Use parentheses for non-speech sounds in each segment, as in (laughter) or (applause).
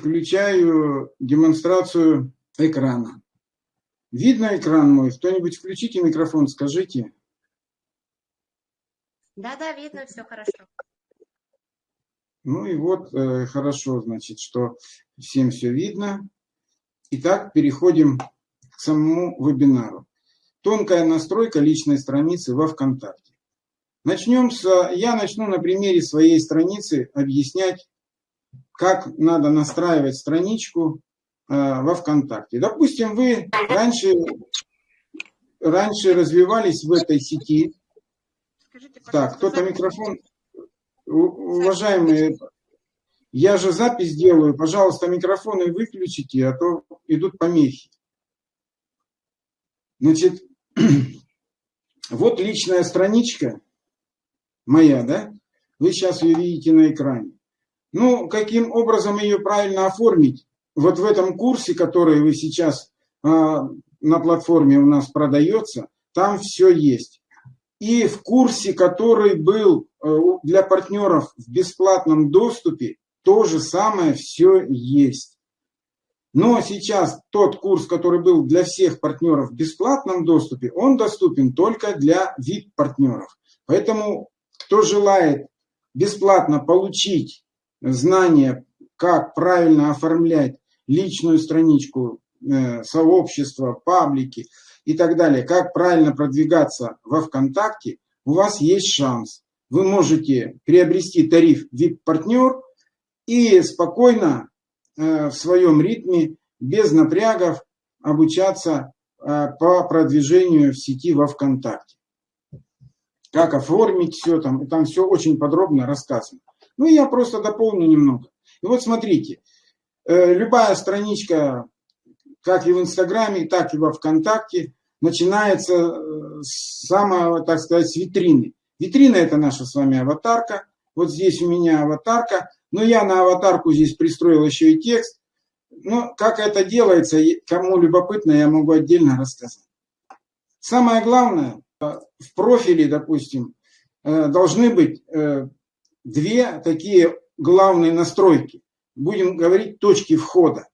включаю демонстрацию экрана. Видно экран мой? Кто-нибудь включите микрофон, скажите. Да-да, видно, все хорошо. Ну и вот, э, хорошо, значит, что всем все видно. Итак, переходим к самому вебинару. Тонкая настройка личной страницы во ВКонтакте. Начнем с, я начну на примере своей страницы объяснять, как надо настраивать страничку э, во ВКонтакте. Допустим, вы раньше, раньше развивались в этой сети. Скажите, так, кто-то микрофон... Уважаемые, я же запись делаю, пожалуйста, микрофоны выключите, а то идут помехи. Значит, (clears throat) вот личная страничка моя, да? Вы сейчас ее видите на экране. Ну, каким образом ее правильно оформить? Вот в этом курсе, который вы сейчас а, на платформе у нас продается, там все есть. И в курсе, который был э, для партнеров в бесплатном доступе, то же самое все есть. Но сейчас тот курс, который был для всех партнеров в бесплатном доступе, он доступен только для VIP-партнеров. Поэтому, кто желает бесплатно получить знания, как правильно оформлять личную страничку э, сообщества, паблики, и так далее, как правильно продвигаться во ВКонтакте, у вас есть шанс. Вы можете приобрести тариф VIP-партнер и спокойно э, в своем ритме, без напрягов, обучаться э, по продвижению в сети во ВКонтакте. Как оформить все там, там все очень подробно рассказано. Ну, я просто дополню немного. И вот смотрите, э, любая страничка как и в Инстаграме, так и во Вконтакте, начинается э, с самого, так сказать, с витрины. Витрина – это наша с вами аватарка. Вот здесь у меня аватарка. Но я на аватарку здесь пристроил еще и текст. Но как это делается, кому любопытно, я могу отдельно рассказать. Самое главное, э, в профиле, допустим, должны быть две такие главные настройки. Будем говорить точки входа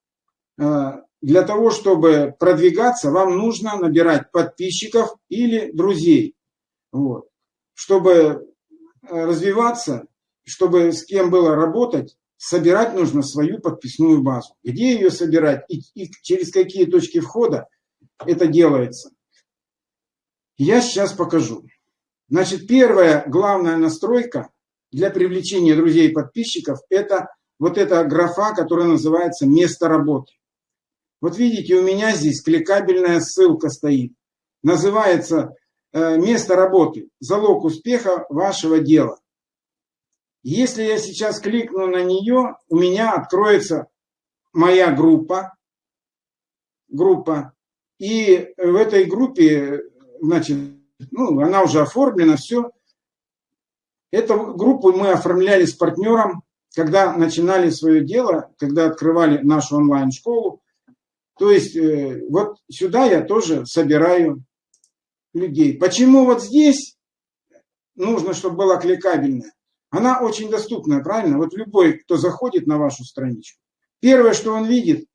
для того, чтобы продвигаться, вам нужно набирать подписчиков или друзей. Вот. Чтобы э, развиваться, чтобы с кем было работать, собирать нужно свою подписную базу. Где ее собирать и, и через какие точки входа это делается. Я сейчас покажу. Значит, первая главная настройка для привлечения друзей и подписчиков – это вот эта графа, которая называется «Место работы». Вот видите, у меня здесь кликабельная ссылка стоит. Называется э, «Место работы. Залог успеха вашего дела». Если я сейчас кликну на нее, у меня откроется моя группа. Группа. И в этой группе, значит, ну, она уже оформлена, все. Эту группу мы оформляли с партнером, когда начинали свое дело, когда открывали нашу онлайн-школу. То есть э, вот сюда я тоже собираю людей. Почему вот здесь нужно, чтобы была кликабельная? Она очень доступная, правильно? Вот любой, кто заходит на вашу страничку, первое, что он видит,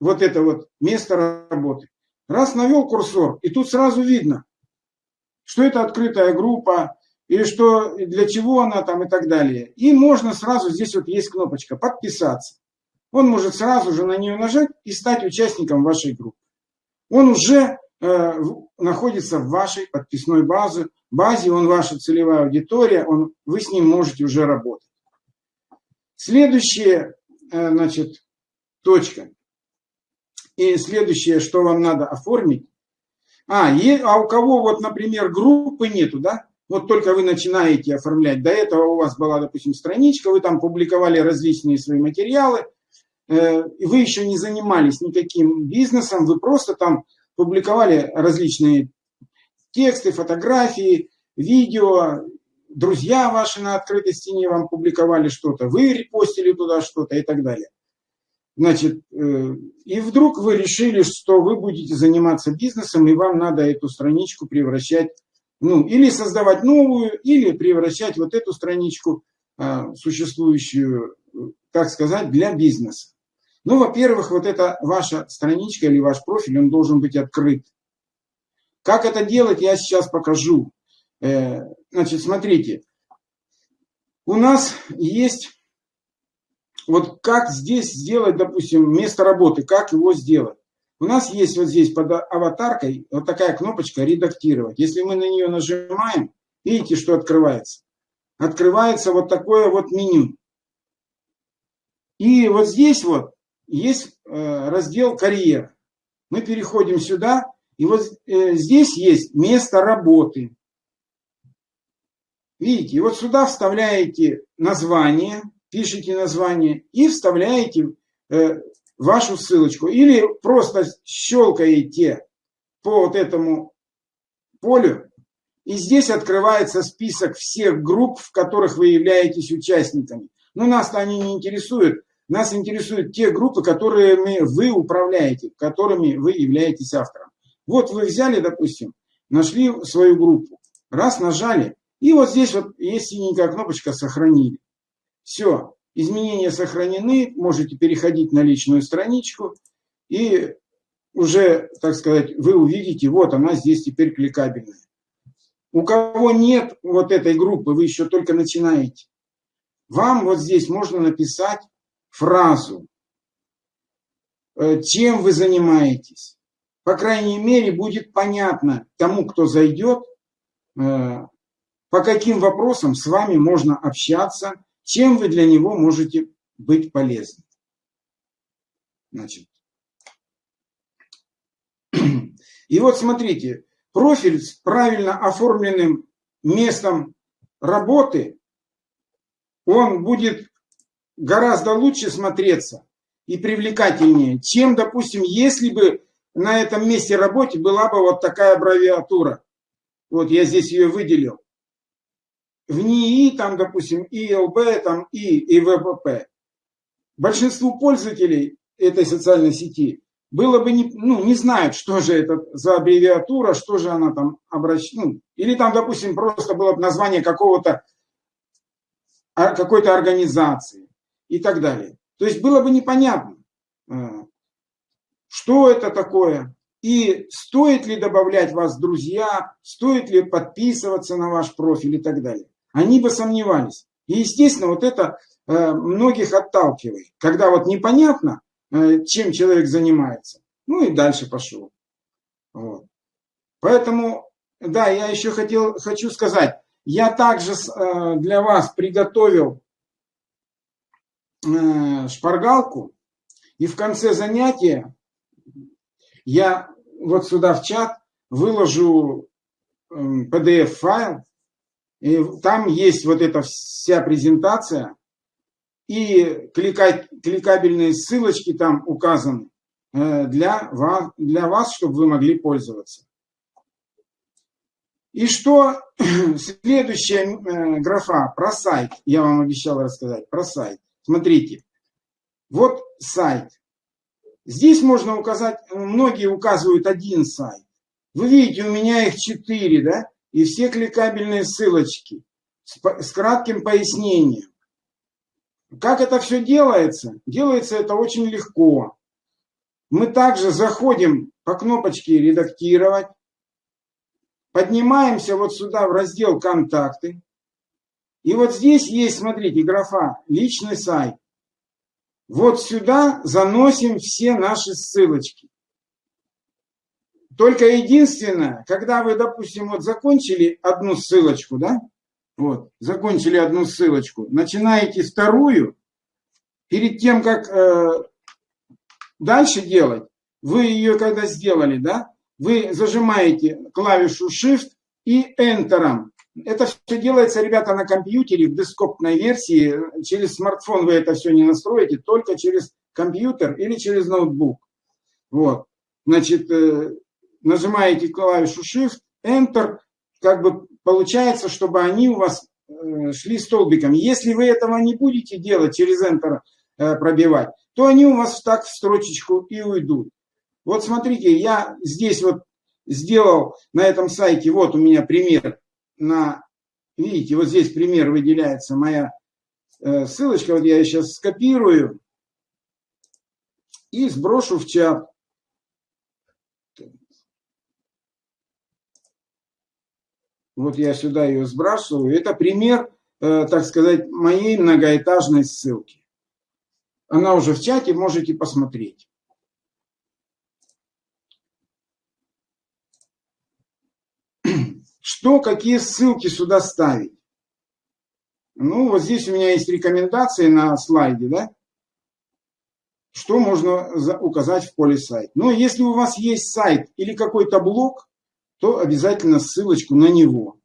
вот это вот место работы. Раз навел курсор, и тут сразу видно, что это открытая группа, или что, для чего она там и так далее. И можно сразу, здесь вот есть кнопочка «Подписаться» он может сразу же на нее нажать и стать участником вашей группы. Он уже э, находится в вашей подписной базе, базе, он ваша целевая аудитория, он, вы с ним можете уже работать. Следующая, э, значит, точка. И следующее, что вам надо оформить. А, е, а у кого вот, например, группы нету, да? Вот только вы начинаете оформлять. До этого у вас была, допустим, страничка, вы там публиковали различные свои материалы, Э, вы еще не занимались никаким бизнесом, вы просто там публиковали различные тексты, фотографии, видео, друзья ваши на открытой стене вам публиковали что-то, вы репостили туда что-то и так далее. Значит, э, и вдруг вы решили, что вы будете заниматься бизнесом, и вам надо эту страничку превращать, ну, или создавать новую, или превращать вот эту страничку, а, существующую, так сказать, для бизнеса. Ну, во-первых, вот эта ваша страничка или ваш профиль, он должен быть открыт. Как это делать, я сейчас покажу. Э, значит, смотрите. У нас есть, вот как здесь сделать, допустим, место работы, как его сделать. У нас есть вот здесь под аватаркой вот такая кнопочка «Редактировать». Если мы на нее нажимаем, видите, что открывается? Открывается вот такое вот меню. И вот здесь вот есть э, раздел «Карьера». Мы переходим сюда, и вот э, здесь есть место работы. Видите, вот сюда вставляете название, пишите название и вставляете э, вашу ссылочку. Или просто щелкаете по вот этому полю, и здесь открывается список всех групп, в которых вы являетесь участниками. Но нас-то они не интересуют. Нас интересуют те группы, которыми вы управляете, которыми вы являетесь автором. Вот вы взяли, допустим, нашли свою группу, раз нажали, и вот здесь вот есть синенькая кнопочка «Сохранили». Все, изменения сохранены, можете переходить на личную страничку, и уже, так сказать, вы увидите, вот она здесь теперь кликабельная. У кого нет вот этой группы, вы еще только начинаете, вам вот здесь можно написать фразу, э, чем вы занимаетесь. По крайней мере, будет понятно тому, кто зайдет, э, по каким вопросам с вами можно общаться, чем вы для него можете быть полезны. Значит. (clears throat) И вот смотрите, профиль с правильно оформленным местом работы, он будет гораздо лучше смотреться и привлекательнее, чем, допустим, если бы на этом месте работы была бы вот такая аббревиатура. Вот я здесь ее выделил. В НИИ, там, допустим, ИЛБ, там, И, и ВПП. Большинству пользователей этой социальной сети было бы не, ну, не знают, что же это за аббревиатура, что же она там обращена. Ну, или там, допустим, просто было бы название какого-то а, какой-то организации и так далее. То есть было бы непонятно, э, что это такое, и стоит ли добавлять вас в друзья, стоит ли подписываться на ваш профиль и так далее. Они бы сомневались. И, естественно, вот это э, многих отталкивает. Когда вот непонятно, э, чем человек занимается, ну и дальше пошел. Вот. Поэтому, да, я еще хотел, хочу сказать, я также для вас приготовил Э, шпаргалку, и в конце занятия я вот сюда в чат выложу PDF-файл, эм, и там есть вот эта вся презентация, и кликать, кликабельные ссылочки там указаны э, для вас, для вас, чтобы вы могли пользоваться. И что (clears throat) следующая э, графа про сайт, я вам обещал рассказать, про сайт. Смотрите, вот сайт. Здесь можно указать, многие указывают один сайт. Вы видите, у меня их четыре, да? И все кликабельные ссылочки с, с кратким пояснением. Как это все делается? Делается это очень легко. Мы также заходим по кнопочке «Редактировать», поднимаемся вот сюда в раздел «Контакты», и вот здесь есть, смотрите, графа «Личный сайт». Вот сюда заносим все наши ссылочки. Только единственное, когда вы, допустим, вот закончили одну ссылочку, да, вот, закончили одну ссылочку, начинаете вторую, перед тем, как э, дальше делать, вы ее когда сделали, да, вы зажимаете клавишу Shift и Enter это все делается, ребята, на компьютере, в десктопной версии. Через смартфон вы это все не настроите, только через компьютер или через ноутбук. Вот. Значит, э, нажимаете клавишу Shift, Enter, как бы получается, чтобы они у вас э, шли столбиком. Если вы этого не будете делать, через Enter э, пробивать, то они у вас так в строчечку и уйдут. Вот смотрите, я здесь вот сделал на этом сайте, вот у меня пример на, видите, вот здесь пример выделяется моя э, ссылочка, вот я ее сейчас скопирую. и сброшу в чат. Вот я сюда ее сбрасываю. Это пример, э, так сказать, моей многоэтажной ссылки. Она уже в чате, можете посмотреть. (clears throat) Что, какие ссылки сюда ставить? Ну, вот здесь у меня есть рекомендации на слайде, да? Что можно указать в поле сайт. Но если у вас есть сайт или какой-то блог, то обязательно ссылочку на него.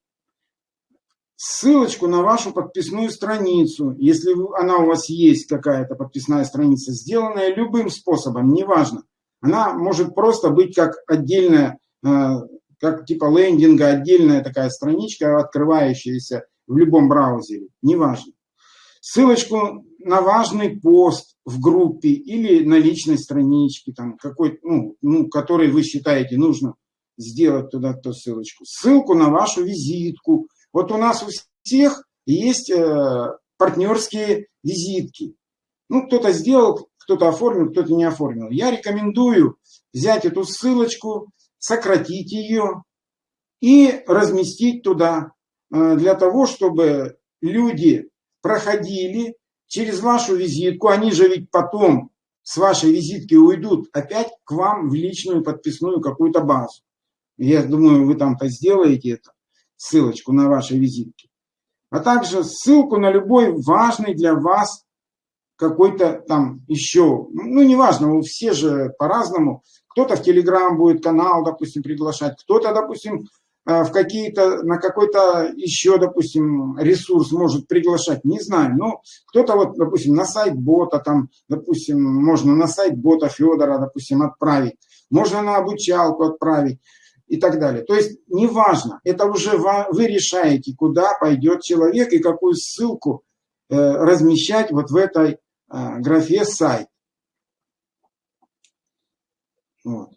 Ссылочку на вашу подписную страницу, если она у вас есть, какая-то подписная страница, сделанная любым способом, неважно. Она может просто быть как отдельная э, как типа лендинга, отдельная такая страничка, открывающаяся в любом браузере, неважно. Ссылочку на важный пост в группе или на личной страничке, там, какой, ну, ну, который вы считаете нужно сделать туда эту ссылочку. Ссылку на вашу визитку. Вот у нас у всех есть э, партнерские визитки. Ну, кто-то сделал, кто-то оформил, кто-то не оформил. Я рекомендую взять эту ссылочку, сократить ее и разместить туда, э, для того, чтобы люди проходили через вашу визитку, они же ведь потом с вашей визитки уйдут опять к вам в личную подписную какую-то базу. Я думаю, вы там-то сделаете это, ссылочку на вашей визитке. А также ссылку на любой важный для вас какой-то там еще, ну неважно, все же по-разному. Кто-то в Телеграм будет канал, допустим, приглашать, кто-то, допустим, э, в какие-то, на какой-то еще, допустим, ресурс может приглашать, не знаю, но кто-то вот, допустим, на сайт бота, там, допустим, можно на сайт бота Федора, допустим, отправить, можно на обучалку отправить и так далее. То есть, неважно, это уже вы решаете, куда пойдет человек и какую ссылку э, размещать вот в этой э, графе сайт. Вот.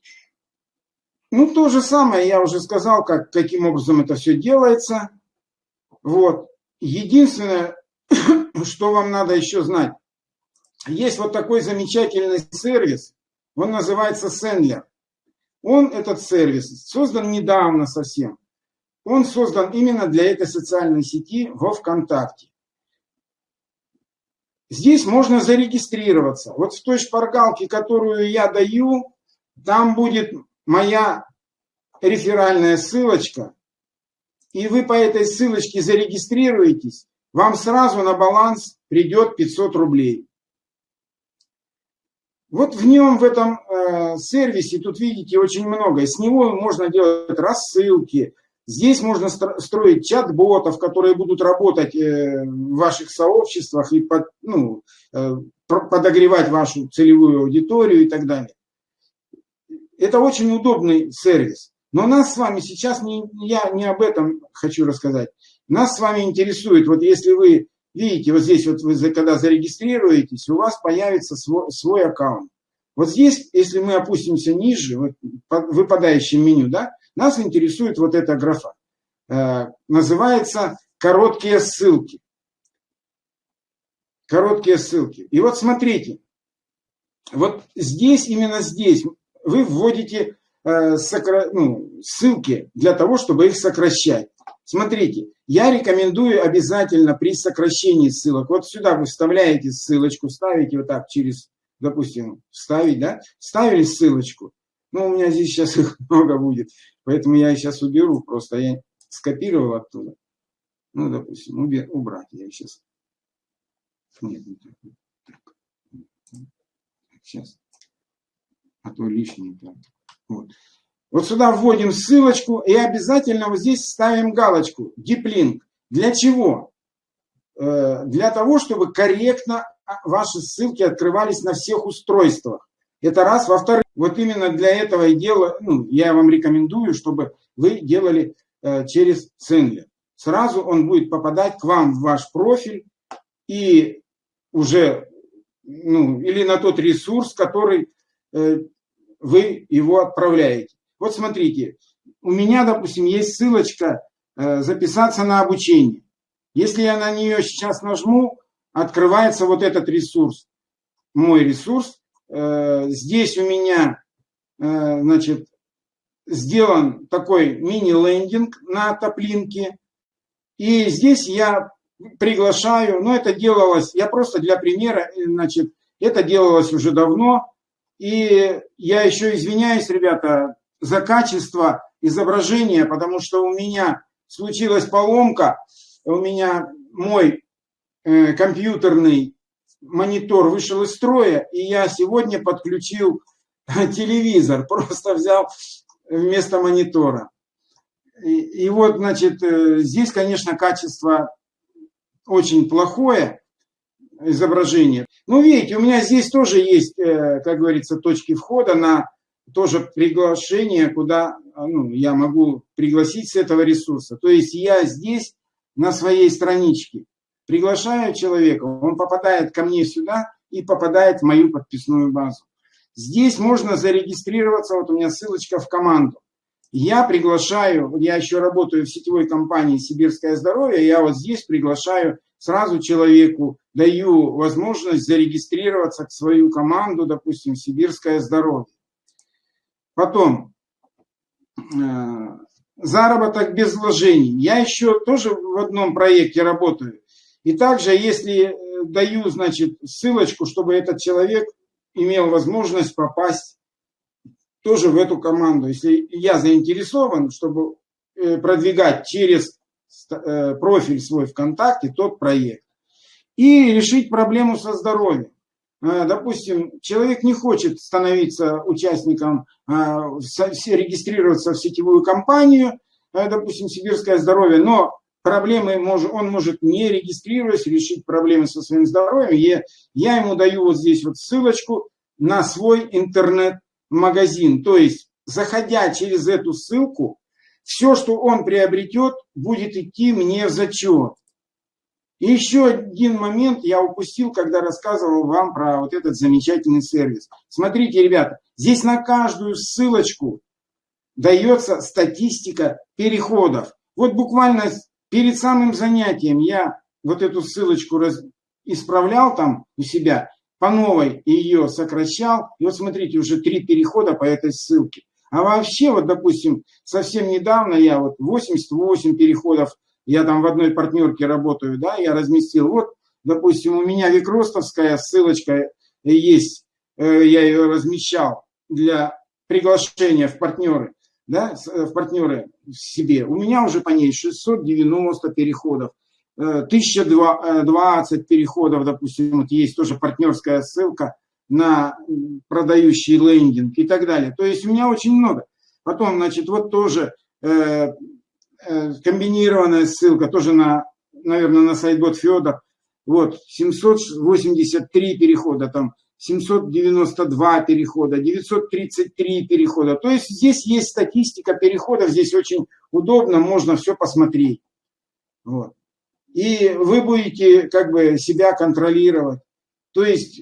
Ну, то же самое, я уже сказал, как, каким образом это все делается. Вот. Единственное, (coughs) что вам надо еще знать. Есть вот такой замечательный сервис, он называется Sendler. Он, этот сервис, создан недавно совсем. Он создан именно для этой социальной сети во ВКонтакте. Здесь можно зарегистрироваться. Вот в той шпаргалке, которую я даю, там будет моя реферальная ссылочка, и вы по этой ссылочке зарегистрируетесь, вам сразу на баланс придет 500 рублей. Вот в нем, в этом э, сервисе, тут видите очень много. С него можно делать рассылки. Здесь можно строить чат-ботов, которые будут работать э, в ваших сообществах и под, ну, э, подогревать вашу целевую аудиторию и так далее. Это очень удобный сервис. Но нас с вами сейчас, не, я не об этом хочу рассказать. Нас с вами интересует, вот если вы видите, вот здесь вот вы когда зарегистрируетесь, у вас появится свой, свой аккаунт. Вот здесь, если мы опустимся ниже, вот, в выпадающем меню, да, нас интересует вот эта графа. Э, называется «Короткие ссылки». Короткие ссылки. И вот смотрите, вот здесь, именно здесь вы вводите э, сокра... ну, ссылки для того, чтобы их сокращать. Смотрите, я рекомендую обязательно при сокращении ссылок, вот сюда вы вставляете ссылочку, ставите вот так через, допустим, вставить, да, ставили ссылочку, ну, у меня здесь сейчас их (laughs) много будет, поэтому я их сейчас уберу, просто я скопировал оттуда. Ну, допустим, убрать я сейчас. Нет, не так. Сейчас а то лишнее. Вот. вот сюда вводим ссылочку и обязательно вот здесь ставим галочку «Диплинк». Для чего? Э, для того, чтобы корректно ваши ссылки открывались на всех устройствах. Это раз. Во-вторых, вот именно для этого и делаю, ну, я вам рекомендую, чтобы вы делали э, через Ценлер. Сразу он будет попадать к вам в ваш профиль и уже, ну, или на тот ресурс, который э, вы его отправляете. Вот смотрите, у меня, допустим, есть ссылочка э, «Записаться на обучение». Если я на нее сейчас нажму, открывается вот этот ресурс, мой ресурс, здесь у меня, значит, сделан такой мини-лендинг на топлинке. И здесь я приглашаю, но это делалось, я просто для примера, значит, это делалось уже давно. И я еще извиняюсь, ребята, за качество изображения, потому что у меня случилась поломка, у меня мой э, компьютерный монитор вышел из строя, и я сегодня подключил (laughs) телевизор, (laughs) просто взял вместо монитора. И, и вот, значит, э, здесь, конечно, качество очень плохое, изображение. Ну, видите, у меня здесь тоже есть, э, как говорится, точки входа на тоже приглашение, куда ну, я могу пригласить с этого ресурса. То есть я здесь на своей страничке приглашаю человека, он попадает ко мне сюда и попадает в мою подписную базу. Здесь можно зарегистрироваться, вот у меня ссылочка в команду. Я приглашаю, я еще работаю в сетевой компании «Сибирское здоровье», я вот здесь приглашаю сразу человеку, даю возможность зарегистрироваться в свою команду, допустим, «Сибирское здоровье». Потом, э, заработок без вложений. Я еще тоже в одном проекте работаю. И также, если э, даю, значит, ссылочку, чтобы этот человек имел возможность попасть тоже в эту команду. Если я заинтересован, чтобы э, продвигать через э, профиль свой ВКонтакте тот проект. И решить проблему со здоровьем. Э, допустим, человек не хочет становиться участником, регистрироваться в сетевую компанию, допустим, Сибирское здоровье, но проблемы он может не регистрируясь решить проблемы со своим здоровьем. Я, я ему даю вот здесь вот ссылочку на свой интернет-магазин. То есть, заходя через эту ссылку, все, что он приобретет, будет идти мне в зачет. Еще один момент я упустил, когда рассказывал вам про вот этот замечательный сервис. Смотрите, ребята, здесь на каждую ссылочку дается статистика переходов. Вот буквально Перед самым занятием я вот эту ссылочку раз... исправлял там у себя, по новой ее сокращал. И вот смотрите, уже три перехода по этой ссылке. А вообще, вот, допустим, совсем недавно я вот 88 переходов, я там в одной партнерке работаю, да, я разместил. Вот, допустим, у меня Викростовская ссылочка есть, э, я ее размещал для приглашения в партнеры да, э, в партнеры себе, у меня уже по ней 690 переходов, 1020 э, переходов, допустим, вот есть тоже партнерская ссылка на продающий лендинг и так далее. То есть у меня очень много. Потом, значит, вот тоже э, э, комбинированная ссылка, тоже на, наверное, на сайт Бот Федор. Вот, 783 перехода там 792 перехода, 933 перехода. То есть здесь есть статистика переходов, здесь очень удобно, можно все посмотреть. Вот. И вы будете как бы себя контролировать. То есть,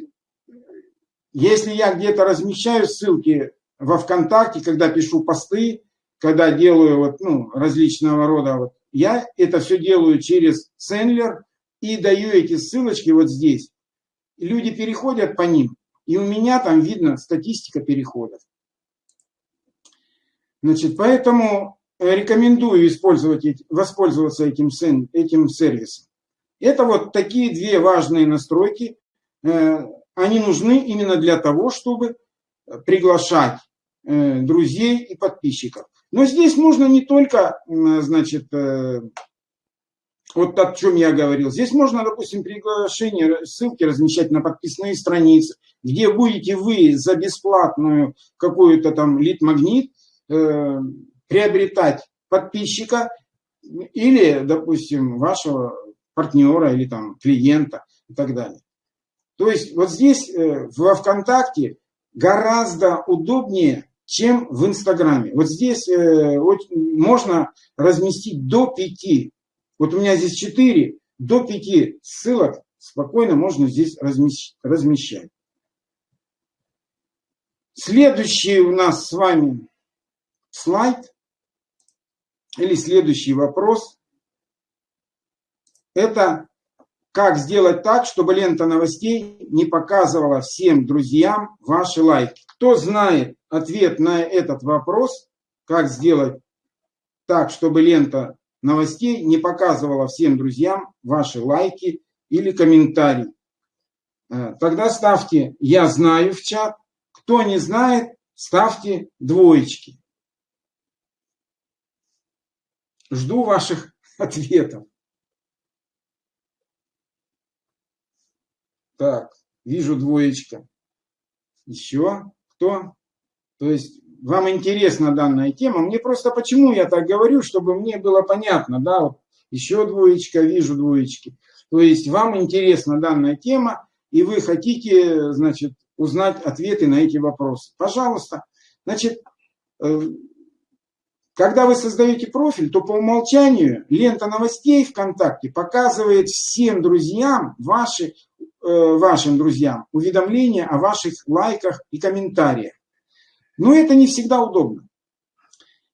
если я где-то размещаю ссылки во ВКонтакте, когда пишу посты, когда делаю вот, ну, различного рода, вот, я это все делаю через Сендлер и даю эти ссылочки вот здесь люди переходят по ним, и у меня там видно статистика переходов. Значит, поэтому рекомендую использовать, воспользоваться этим, этим сервисом. Это вот такие две важные настройки. Э, они нужны именно для того, чтобы приглашать э, друзей и подписчиков. Но здесь можно не только, значит, э, вот о чем я говорил. Здесь можно, допустим, приглашение, ссылки размещать на подписные страницы, где будете вы за бесплатную какую-то там лид-магнит э, приобретать подписчика или, допустим, вашего партнера или там клиента и так далее. То есть вот здесь э, во ВКонтакте гораздо удобнее, чем в Инстаграме. Вот здесь э, можно разместить до пяти вот у меня здесь 4, до 5 ссылок спокойно можно здесь размещать. Следующий у нас с вами слайд или следующий вопрос. Это как сделать так, чтобы лента новостей не показывала всем друзьям ваши лайки. Кто знает ответ на этот вопрос, как сделать так, чтобы лента новостей не показывала всем друзьям ваши лайки или комментарии. Э, тогда ставьте «Я знаю» в чат. Кто не знает, ставьте двоечки. Жду ваших (laughs) ответов. Так, вижу двоечка. Еще кто? То есть вам интересна данная тема. Мне просто почему я так говорю, чтобы мне было понятно, да, вот еще двоечка, вижу двоечки. То есть вам интересна данная тема, и вы хотите, значит, узнать ответы на эти вопросы. Пожалуйста. Значит, э, когда вы создаете профиль, то по умолчанию лента новостей ВКонтакте показывает всем друзьям, ваши, э, вашим друзьям, уведомления о ваших лайках и комментариях. Но это не всегда удобно.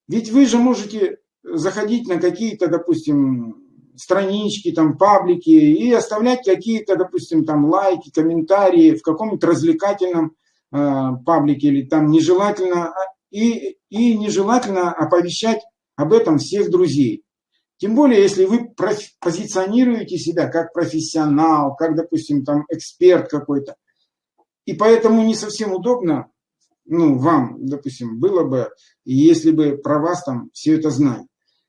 Ведь вы же можете заходить на какие-то, допустим, странички, там, паблики и оставлять какие-то, допустим, там лайки, комментарии в каком-нибудь развлекательном э, паблике или там нежелательно а, и, и нежелательно оповещать об этом всех друзей. Тем более, если вы позиционируете себя как профессионал, как, допустим, там эксперт какой-то. И поэтому не совсем удобно, ну, вам, допустим, было бы, если бы про вас там все это знали.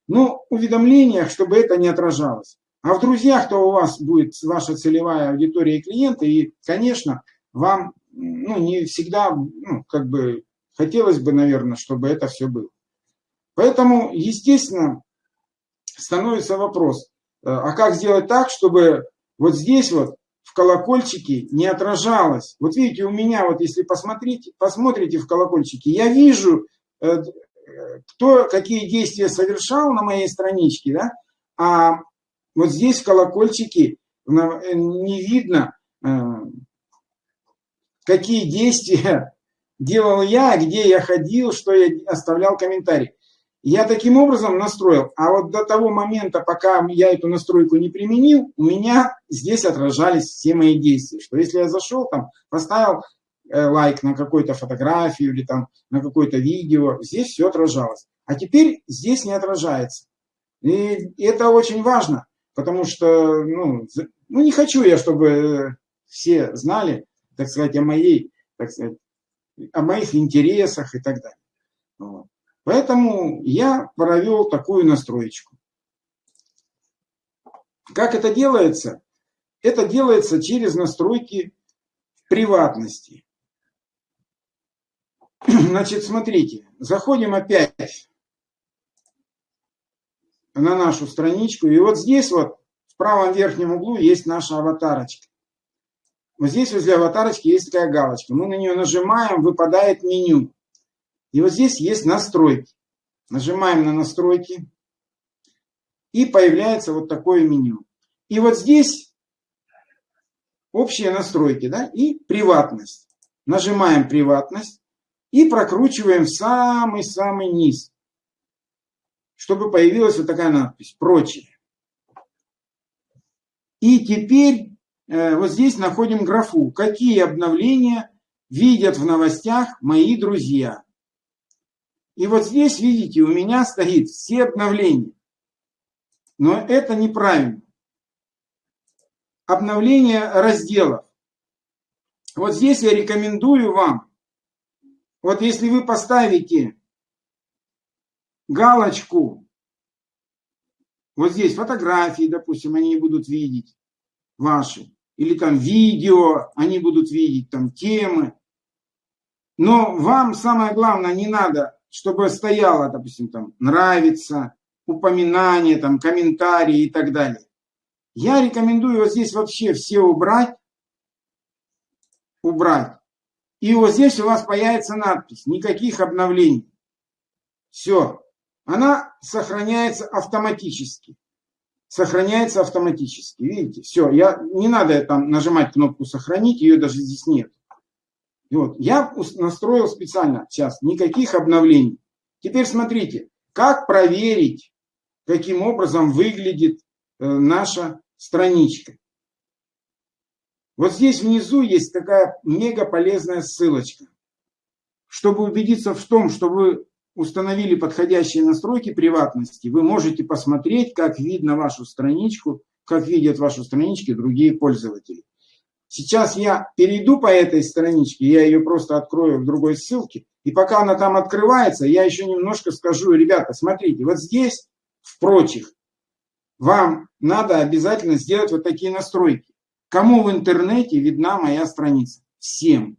Но уведомлениях, чтобы это не отражалось. А в друзьях-то у вас будет ваша целевая аудитория и клиенты, и, конечно, вам ну, не всегда, ну, как бы, хотелось бы, наверное, чтобы это все было. Поэтому, естественно, становится вопрос, э, а как сделать так, чтобы вот здесь вот колокольчике не отражалось. Вот видите, у меня вот, если посмотрите, посмотрите в колокольчике, я вижу э, кто какие действия совершал на моей страничке, да, а вот здесь в колокольчике не видно, э, какие действия делал я, где я ходил, что я оставлял комментарий. Я таким образом настроил, а вот до того момента, пока я эту настройку не применил, у меня здесь отражались все мои действия. Что если я зашел там, поставил Э, лайк на какую-то фотографию или там на какое-то видео, здесь все отражалось. А теперь здесь не отражается. И это очень важно, потому что, ну, ну не хочу я, чтобы все знали, так сказать, о моей, так сказать, о моих интересах и так далее. Вот. Поэтому я провел такую настроечку. Как это делается? Это делается через настройки приватности. (clears throat) Значит, смотрите, заходим опять на нашу страничку. И вот здесь вот в правом верхнем углу есть наша аватарочка. Вот здесь возле аватарочки есть такая галочка. Мы на нее нажимаем, выпадает меню. И вот здесь есть настройки. Нажимаем на настройки. И появляется вот такое меню. И вот здесь общие настройки да, и приватность. Нажимаем приватность и прокручиваем самый-самый низ, чтобы появилась вот такая надпись «Прочее». И теперь э, вот здесь находим графу «Какие обновления видят в новостях мои друзья?». И вот здесь, видите, у меня стоит все обновления. Но это неправильно. Обновление разделов. Вот здесь я рекомендую вам вот если вы поставите галочку, вот здесь фотографии, допустим, они будут видеть ваши, или там видео, они будут видеть там темы. Но вам самое главное, не надо, чтобы стояло, допустим, там нравится, упоминание, там комментарии и так далее. Я рекомендую вот здесь вообще все убрать, убрать. И вот здесь у вас появится надпись «Никаких обновлений». Все. Она сохраняется автоматически. Сохраняется автоматически. Видите? Все. Я, не надо там нажимать кнопку «Сохранить», ее даже здесь нет. И вот. Я настроил специально сейчас «Никаких обновлений». Теперь смотрите, как проверить, каким образом выглядит э, наша страничка. Вот здесь внизу есть такая мега полезная ссылочка. Чтобы убедиться в том, что вы установили подходящие настройки приватности, вы можете посмотреть, как видно вашу страничку, как видят вашу странички другие пользователи. Сейчас я перейду по этой страничке, я ее просто открою в другой ссылке, и пока она там открывается, я еще немножко скажу, ребята, смотрите, вот здесь, в прочих, вам надо обязательно сделать вот такие настройки. Кому в интернете видна моя страница? Всем.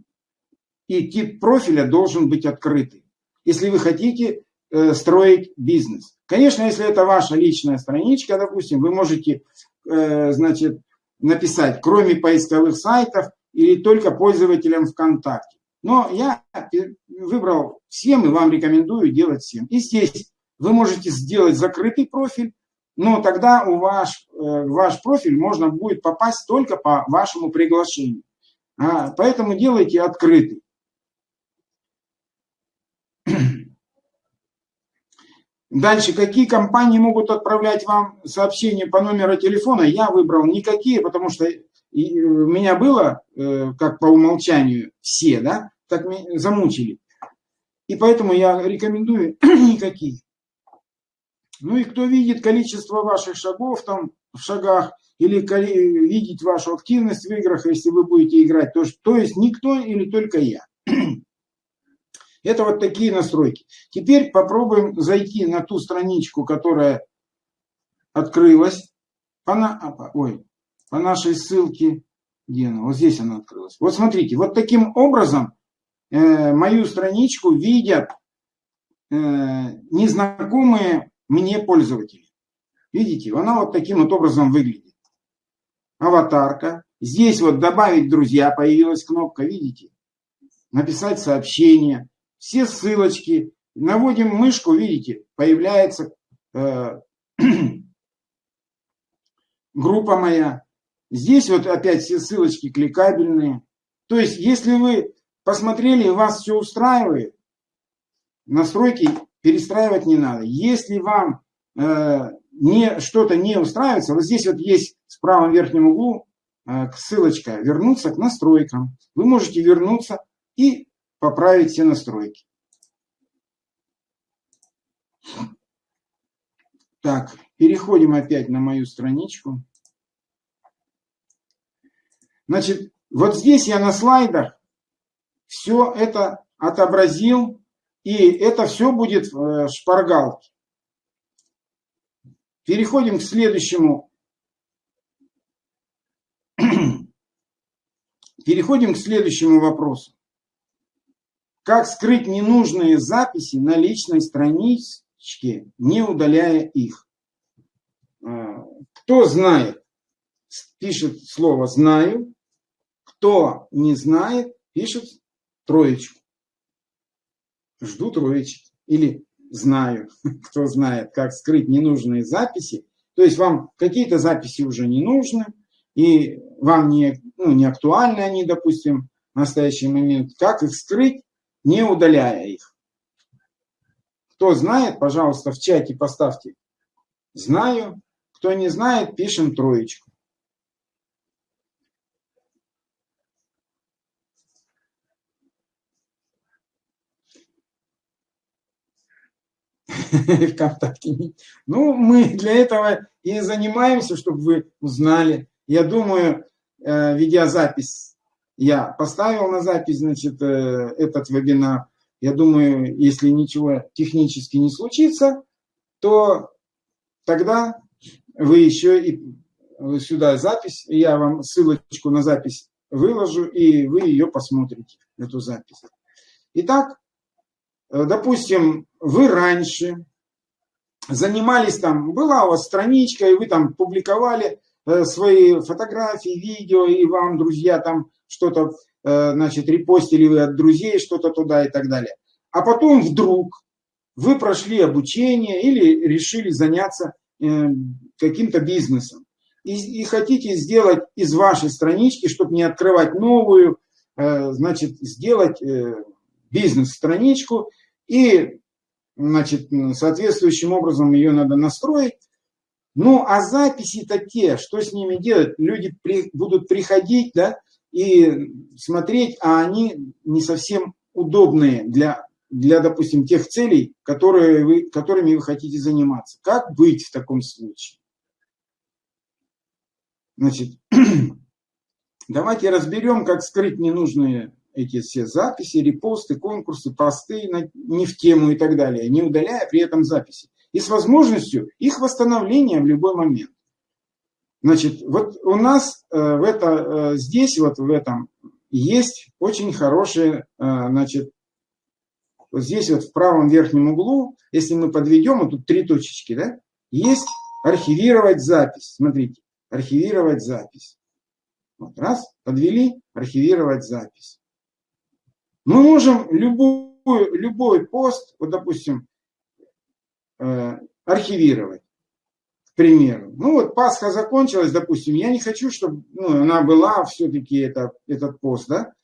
И тип профиля должен быть открытый, если вы хотите э, строить бизнес. Конечно, если это ваша личная страничка, допустим, вы можете, э, значит, написать, кроме поисковых сайтов или только пользователям ВКонтакте. Но я выбрал всем и вам рекомендую делать всем. И здесь вы можете сделать закрытый профиль, но тогда у ваш, э, ваш профиль можно будет попасть только по вашему приглашению. А, поэтому делайте открытый. Дальше, какие компании могут отправлять вам сообщения по номеру телефона? Я выбрал никакие, потому что у меня было, э, как по умолчанию, все, да, так замучили. И поэтому я рекомендую (clears throat) никакие. Ну и кто видит количество ваших шагов там в шагах, или видеть вашу активность в играх, если вы будете играть, то, то есть никто или только я. (clears throat) Это вот такие настройки. Теперь попробуем зайти на ту страничку, которая открылась. По, на, ой, по нашей ссылке, где она? Вот здесь она открылась. Вот смотрите, вот таким образом э, мою страничку видят э, незнакомые мне пользователи. Видите, она вот таким вот образом выглядит. Аватарка. Здесь вот добавить друзья появилась кнопка, видите? Написать сообщение. Все ссылочки. Наводим мышку, видите, появляется э, (clears throat) группа моя. Здесь вот опять все ссылочки кликабельные. То есть, если вы посмотрели вас все устраивает, настройки перестраивать не надо. Если вам э, не, что-то не устраивается, вот здесь вот есть в правом верхнем углу э, ссылочка «Вернуться к настройкам». Вы можете вернуться и поправить все настройки. Так, переходим опять на мою страничку. Значит, вот здесь я на слайдах все это отобразил, и это все будет в шпаргалке. Переходим к следующему. (clears throat) Переходим к следующему вопросу. Как скрыть ненужные записи на личной страничке, не удаляя их? А, кто знает, пишет слово «знаю». Кто не знает, пишет троечку. Жду троечки. Или знаю, (laughs) кто знает, как скрыть ненужные записи. То есть вам какие-то записи уже не нужны, и вам не, ну, не актуальны они, допустим, в настоящий момент. Как их скрыть? Не удаляя их. Кто знает, пожалуйста, в чате поставьте «Знаю». Кто не знает, пишем троечку. (laughs) ВКонтакте. Ну, мы для этого и занимаемся, чтобы вы узнали. Я думаю, э, видеозапись я поставил на запись, значит, э, этот вебинар. Я думаю, если ничего технически не случится, то тогда вы еще и сюда запись, я вам ссылочку на запись выложу, и вы ее посмотрите, эту запись. Итак, э, допустим, вы раньше занимались там, была у вас страничка, и вы там публиковали свои фотографии, видео, и вам друзья там что-то, э, значит, репостили вы от друзей что-то туда и так далее. А потом вдруг вы прошли обучение или решили заняться э, каким-то бизнесом. И, и хотите сделать из вашей странички, чтобы не открывать новую, значит, сделать бизнес-страничку и, значит, соответствующим образом ее надо настроить, ну, а записи-то те, что с ними делать? Люди при, будут приходить, да, и смотреть, а они не совсем удобные для, для допустим, тех целей, которые вы, которыми вы хотите заниматься. Как быть в таком случае? Значит, (clears throat) давайте разберем, как скрыть ненужные эти все записи, репосты, конкурсы, посты не в тему и так далее, не удаляя при этом записи. И с возможностью их восстановления в любой момент. Значит, вот у нас э, в это, э, здесь, вот в этом, есть очень хорошие, э, значит, вот здесь вот в правом верхнем углу, если мы подведем, вот тут три точечки, да, есть архивировать запись. Смотрите, архивировать запись. Вот раз, подвели, архивировать запись. Мы можем любой, любой пост, вот допустим, архивировать примеру. Ну вот Пасха закончилась, допустим, я не хочу, чтобы ну, она была все-таки это, этот пост, да?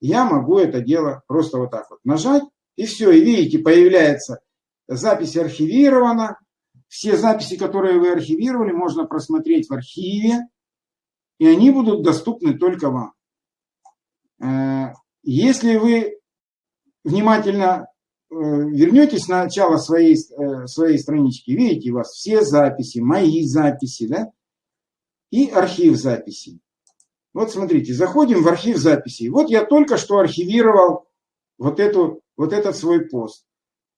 Я могу это дело просто вот так вот нажать, и все, и видите, появляется запись архивирована, все записи, которые вы архивировали, можно просмотреть в архиве, и они будут доступны только вам. Э, если вы внимательно Э, вернетесь на начало своей, э, своей странички, видите, у вас все записи, мои записи, да, и архив записей. Вот смотрите, заходим в архив записей. Вот я только что архивировал вот, эту, вот этот свой пост.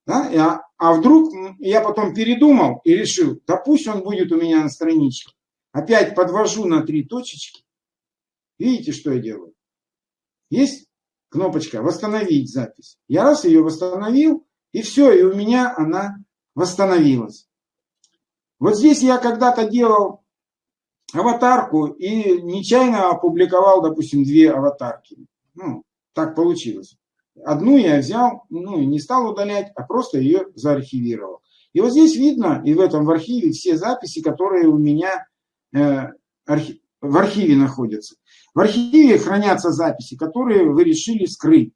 Да? А, а вдруг я потом передумал и решил, да пусть он будет у меня на страничке. Опять подвожу на три точечки. Видите, что я делаю? Есть кнопочка «Восстановить запись». Я раз ее восстановил, и все, и у меня она восстановилась. Вот здесь я когда-то делал аватарку и нечаянно опубликовал, допустим, две аватарки. Ну, так получилось. Одну я взял, ну, не стал удалять, а просто ее заархивировал. И вот здесь видно, и в этом в архиве, все записи, которые у меня э, архи в архиве находятся. В архиве хранятся записи, которые вы решили скрыть.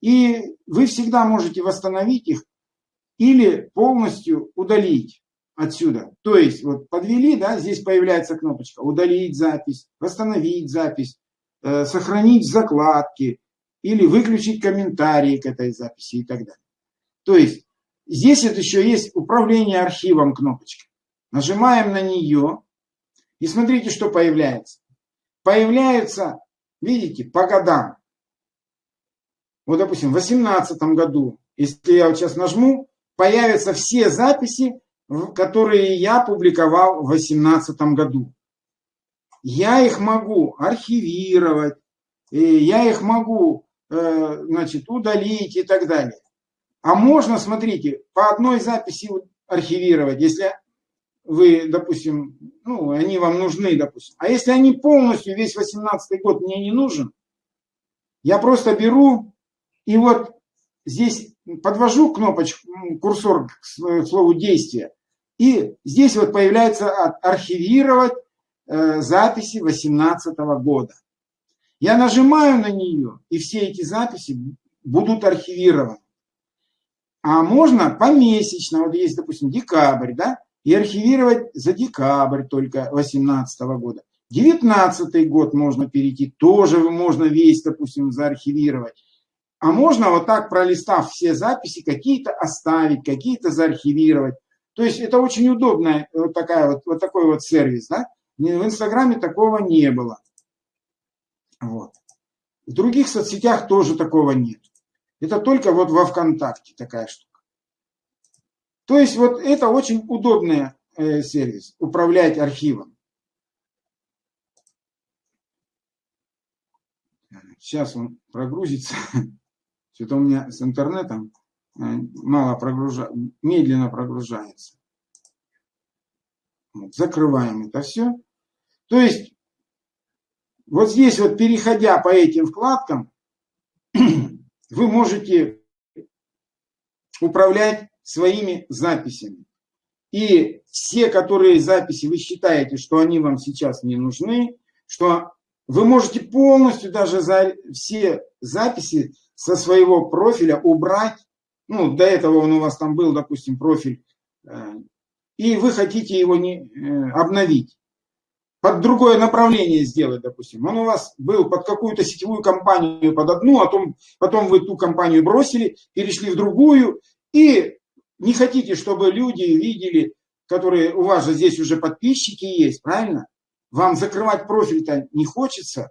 И вы всегда можете восстановить их или полностью удалить отсюда. То есть вот подвели, да, здесь появляется кнопочка «Удалить запись», «Восстановить запись», э, «Сохранить закладки» или «Выключить комментарии к этой записи» и так далее. То есть здесь это еще есть «Управление архивом» кнопочка. Нажимаем на нее, и смотрите, что появляется. Появляются, видите, по годам. Вот, допустим, в 2018 году, если я вот сейчас нажму, появятся все записи, которые я публиковал в 2018 году. Я их могу архивировать, я их могу э, значит, удалить и так далее. А можно, смотрите, по одной записи архивировать, если вы, допустим, ну, они вам нужны, допустим. А если они полностью, весь 18 год мне не нужен, я просто беру и вот здесь подвожу кнопочку, курсор к слову действия, и здесь вот появляется архивировать э, записи 18 года. Я нажимаю на нее, и все эти записи будут архивированы. А можно помесячно, вот есть, допустим, декабрь, да, и архивировать за декабрь только 2018 года. 19 год можно перейти, тоже можно весь, допустим, заархивировать. А можно вот так, пролистав все записи, какие-то оставить, какие-то заархивировать. То есть это очень удобная вот, такая вот, вот такой вот сервис. Да? В Инстаграме такого не было. Вот. В других соцсетях тоже такого нет. Это только вот во ВКонтакте такая штука. То есть вот это очень удобный э, сервис, управлять архивом. Сейчас он прогрузится. (laughs) Что-то у меня с интернетом э, мало прогружается, медленно прогружается. Вот, закрываем это все. То есть вот здесь вот переходя по этим вкладкам, (clears throat) вы можете управлять своими записями. И все, которые записи вы считаете, что они вам сейчас не нужны, что вы можете полностью даже за все записи со своего профиля убрать. Ну, до этого он у вас там был, допустим, профиль, э, и вы хотите его не, э, обновить. под другое направление сделать, допустим. Он у вас был под какую-то сетевую компанию, под одну, а потом, потом вы ту компанию бросили, перешли в другую, и не хотите, чтобы люди видели, которые у вас же здесь уже подписчики есть, правильно? Вам закрывать профиль-то не хочется.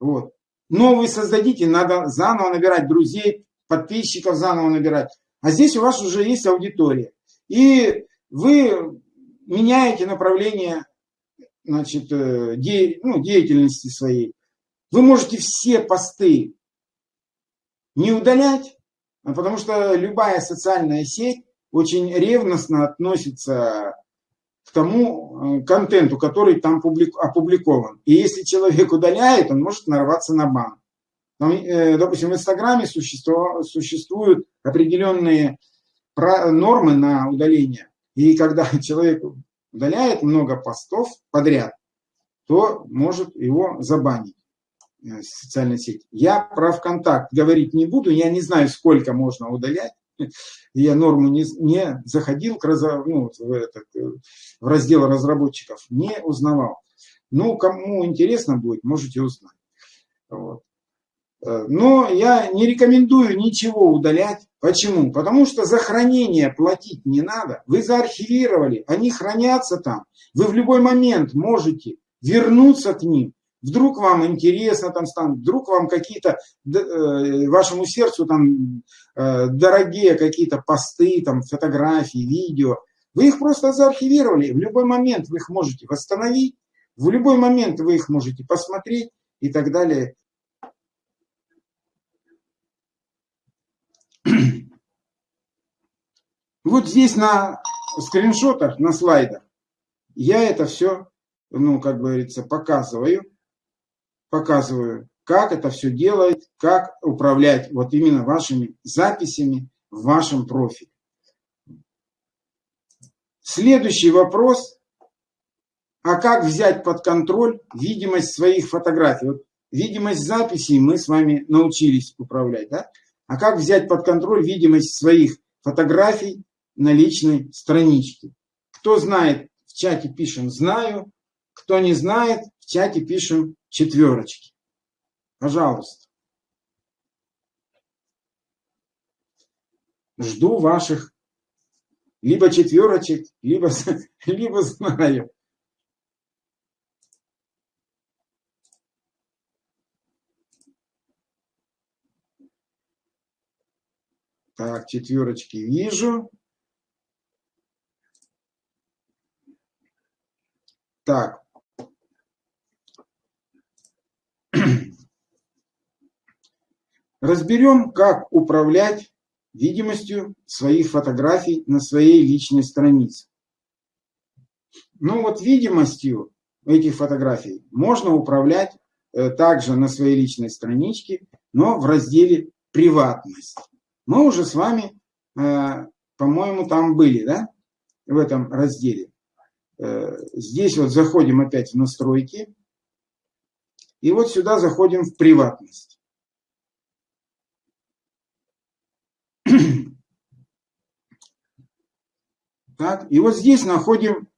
Вот. Новый создадите, надо заново набирать друзей, подписчиков заново набирать. А здесь у вас уже есть аудитория. И вы меняете направление значит, э, де, ну, деятельности своей. Вы можете все посты не удалять, потому что любая социальная сеть очень ревностно относится к тому э, контенту, который там опубликован. И если человек удаляет, он может нарваться на бан. Э, допустим, в Инстаграме существуют определенные нормы на удаление. И когда (laughs) человек удаляет много постов подряд, то может его забанить социальной сети. Я про ВКонтакт говорить не буду, я не знаю, сколько можно удалять. (laughs) Я норму не, не заходил к, ну, в, этот, э, в раздел разработчиков, не узнавал. Ну, кому интересно будет, можете узнать. Вот. Э, но я не рекомендую ничего удалять. Почему? Потому что за хранение платить не надо. Вы заархивировали, они хранятся там. Вы в любой момент можете вернуться к ним. Вдруг вам интересно там станет, вдруг вам какие-то, э, вашему сердцу там э, дорогие какие-то посты, там фотографии, видео. Вы их просто заархивировали. В любой момент вы их можете восстановить, в любой момент вы их можете посмотреть и так далее. (clears throat) Вот здесь на скриншотах, на слайдах, я это все, ну, как говорится, показываю. Показываю, как это все делать, как управлять вот именно вашими записями в вашем профиле. Следующий вопрос. А как взять под контроль видимость своих фотографий? Вот видимость записей мы с вами научились управлять. Да? А как взять под контроль видимость своих фотографий на личной страничке. Кто знает, в чате пишем «знаю». Кто не знает, в чате пишем четверочки. Пожалуйста. Жду ваших либо четверочек, либо, (laughs) либо знаю. Так, четверочки вижу. Так. Разберем, как управлять видимостью своих фотографий на своей личной странице. Ну вот видимостью этих фотографий можно управлять э, также на своей личной страничке, но в разделе «Приватность». Мы уже с вами, э, по-моему, там были, да, в этом разделе. Э, здесь вот заходим опять в настройки. И вот сюда заходим в приватность. Так, и вот здесь находим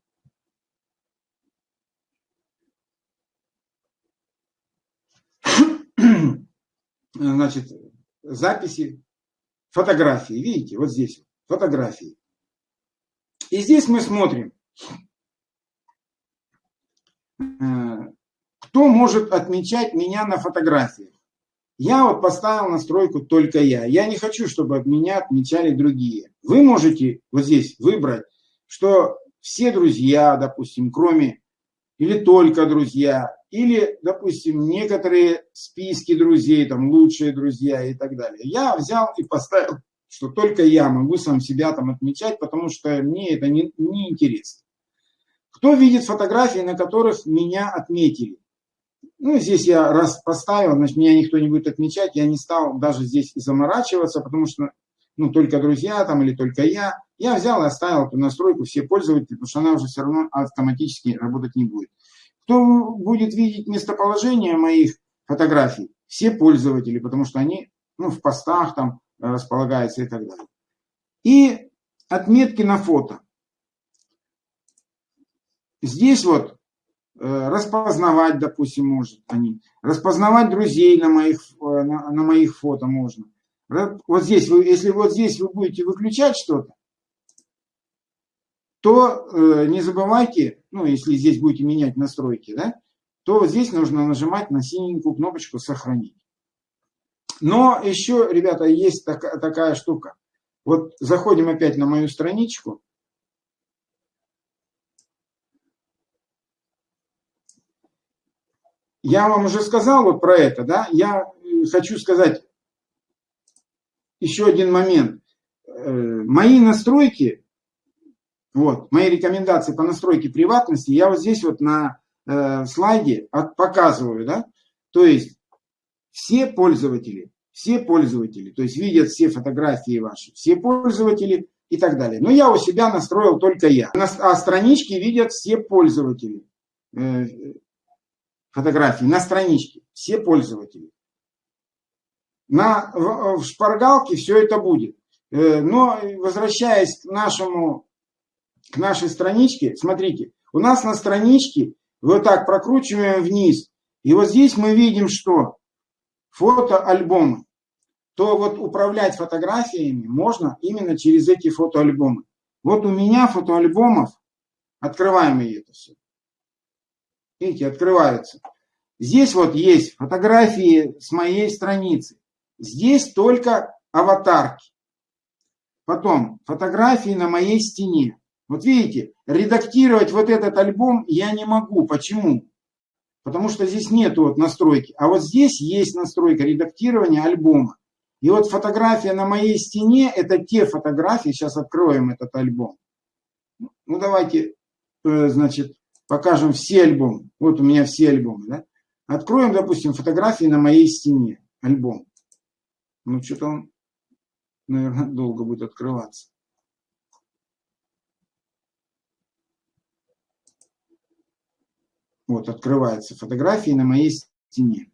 (clears throat) значит, записи, фотографии. Видите, вот здесь фотографии. И здесь мы смотрим, Э, кто может отмечать меня на фотографиях? Я вот поставил настройку только я. Я не хочу, чтобы меня отмечали другие. Вы можете вот здесь выбрать, что все друзья, допустим, кроме или только друзья, или, допустим, некоторые списки друзей, там лучшие друзья и так далее. Я взял и поставил, что только я могу сам себя там отмечать, потому что мне это не, не интересно. Кто видит фотографии, на которых меня отметили? Ну, здесь я раз поставил, значит, меня никто не будет отмечать. Я не стал даже здесь заморачиваться, потому что, ну, только друзья там или только я. Я взял и оставил эту настройку все пользователи, потому что она уже все равно автоматически работать не будет. Кто будет видеть местоположение моих фотографий? Все пользователи, потому что они, ну, в постах там располагаются и так далее. И отметки на фото. Здесь вот распознавать, допустим, может они, распознавать друзей на моих, на, на моих фото можно. Вот здесь, вы, если вот здесь вы будете выключать что-то, то э, не забывайте, ну, если здесь будете менять настройки, да, то здесь нужно нажимать на синенькую кнопочку «Сохранить». Но еще, ребята, есть такая, такая штука. Вот заходим опять на мою страничку. Я вам уже сказал вот про это, да, я э, хочу сказать еще один момент. Э, мои настройки вот, мои рекомендации по настройке приватности я вот здесь вот на э, слайде от, показываю, да. То есть все пользователи, все пользователи, то есть видят все фотографии ваши, все пользователи и так далее. Но я у себя настроил только я. А странички видят все пользователи. Э, фотографии на страничке, все пользователи. На, в, в шпаргалке все это будет. Э, но возвращаясь к нашему к нашей страничке, смотрите, у нас на страничке вот так прокручиваем вниз, и вот здесь мы видим, что фотоальбомы, то вот управлять фотографиями можно именно через эти фотоальбомы. Вот у меня фотоальбомов, открываем и это все. Видите, открываются. Здесь вот есть фотографии с моей страницы. Здесь только аватарки. Потом фотографии на моей стене. Вот видите, редактировать вот этот альбом я не могу. Почему? Потому что здесь нет вот настройки. А вот здесь есть настройка редактирования альбома. И вот фотография на моей стене, это те фотографии, сейчас откроем этот альбом. Ну давайте, э, значит, покажем все альбомы. Вот у меня все альбомы, да? Откроем, допустим, фотографии на моей стене, альбом. Ну что-то он, наверное, долго будет открываться. Вот, открываются фотографии на моей стене.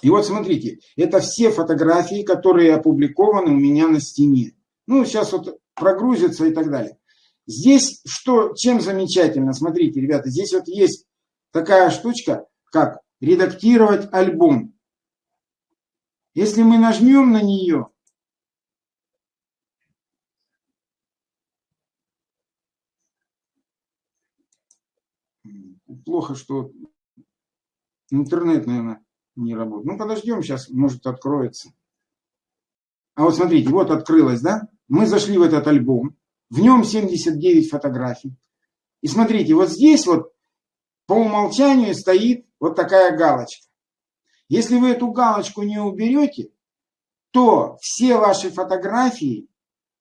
И вот смотрите, это все фотографии, которые опубликованы у меня на стене. Ну, сейчас вот прогрузится и так далее. Здесь что, чем замечательно, смотрите, ребята, здесь вот есть такая штучка, как редактировать альбом. Если мы нажмем на нее, плохо, что интернет, наверное, не работает. Ну, подождем, сейчас, может, откроется. А вот смотрите, вот открылось, да? Мы зашли в этот альбом. В нем 79 фотографий. И смотрите, вот здесь вот по умолчанию стоит вот такая галочка. Если вы эту галочку не уберете, то все ваши фотографии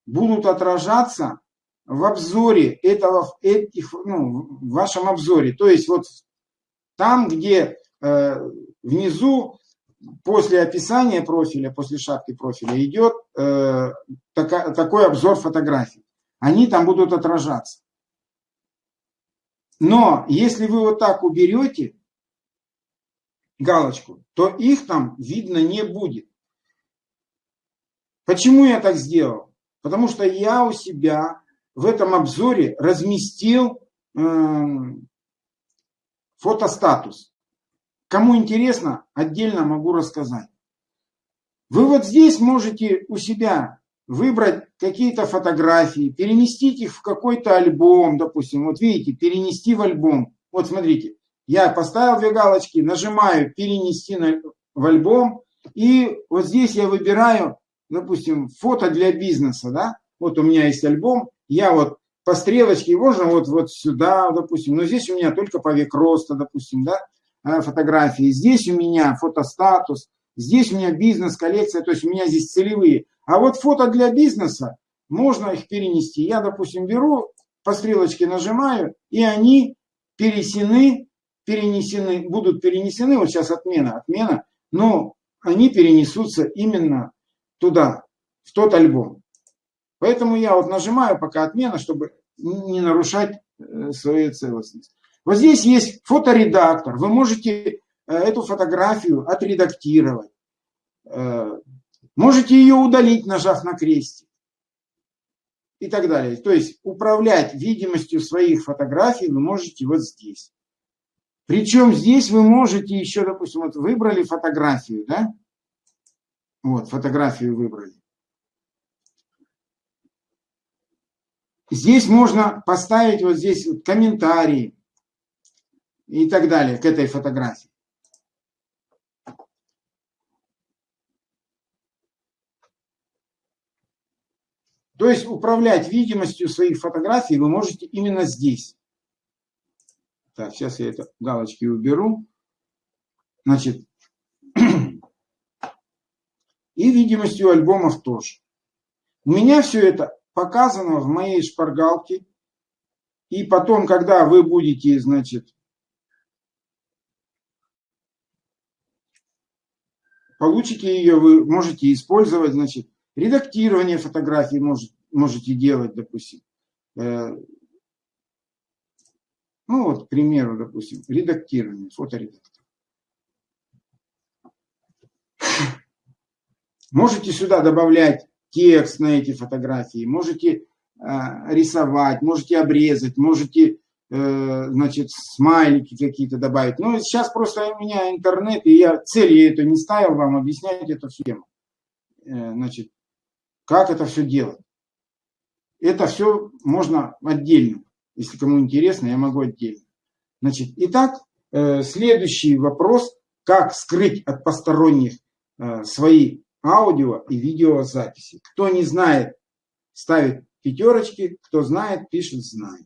будут отражаться в обзоре этого, этих, ну, в вашем обзоре. То есть вот там, где э, внизу после описания профиля, после шапки профиля идет э, така, такой обзор фотографий. Они там будут отражаться. Но если вы вот так уберете галочку, то их там видно не будет. Почему я так сделал? Потому что я у себя в этом обзоре разместил э, фотостатус. Кому интересно, отдельно могу рассказать. Вы вот здесь можете у себя выбрать какие-то фотографии, переместить их в какой-то альбом, допустим. Вот видите, перенести в альбом. Вот смотрите, я поставил две галочки, нажимаю перенести в альбом. И вот здесь я выбираю, допустим, фото для бизнеса. Да? Вот у меня есть альбом, я вот по стрелочке, можно вот, вот сюда, допустим, но здесь у меня только по век роста, допустим, да, а, фотографии. Здесь у меня фотостатус, здесь у меня бизнес-коллекция, то есть у меня здесь целевые. А вот фото для бизнеса, можно их перенести. Я, допустим, беру, по стрелочке нажимаю, и они перенесены, перенесены, будут перенесены, вот сейчас отмена, отмена, но они перенесутся именно туда, в тот альбом. Поэтому я вот нажимаю пока отмена, чтобы не нарушать э, свою целостность. Вот здесь есть фоторедактор. Вы можете э, эту фотографию отредактировать. Можете ее удалить, нажав на крестик. И так далее. То есть управлять видимостью своих фотографий вы можете вот здесь. Причем здесь вы можете еще, допустим, вот выбрали фотографию, да? Вот, фотографию выбрали. Здесь можно поставить вот здесь комментарии и так далее к этой фотографии. То есть управлять видимостью своих фотографий вы можете именно здесь. Так, сейчас я это галочки уберу. Значит, (clears throat) и видимостью альбомов тоже. У меня все это показано в моей шпаргалке. И потом, когда вы будете, значит, получите ее, вы можете использовать, значит, редактирование фотографий может, можете делать, допустим. Э, ну вот, к примеру, допустим, редактирование, фоторедактор. Можете сюда добавлять текст на эти фотографии, можете э, рисовать, можете обрезать, можете Э, значит, смайлики какие-то добавить. Но сейчас просто у меня интернет, и я цели эту не ставил вам объяснять эту схему. Значит, как это все делать. Это все можно отдельно. Если кому интересно, я могу отдельно. Значит, итак, э, следующий вопрос. Как скрыть от посторонних свои аудио и видеозаписи? Кто не знает, ставит пятерочки. Кто знает, пишет знает.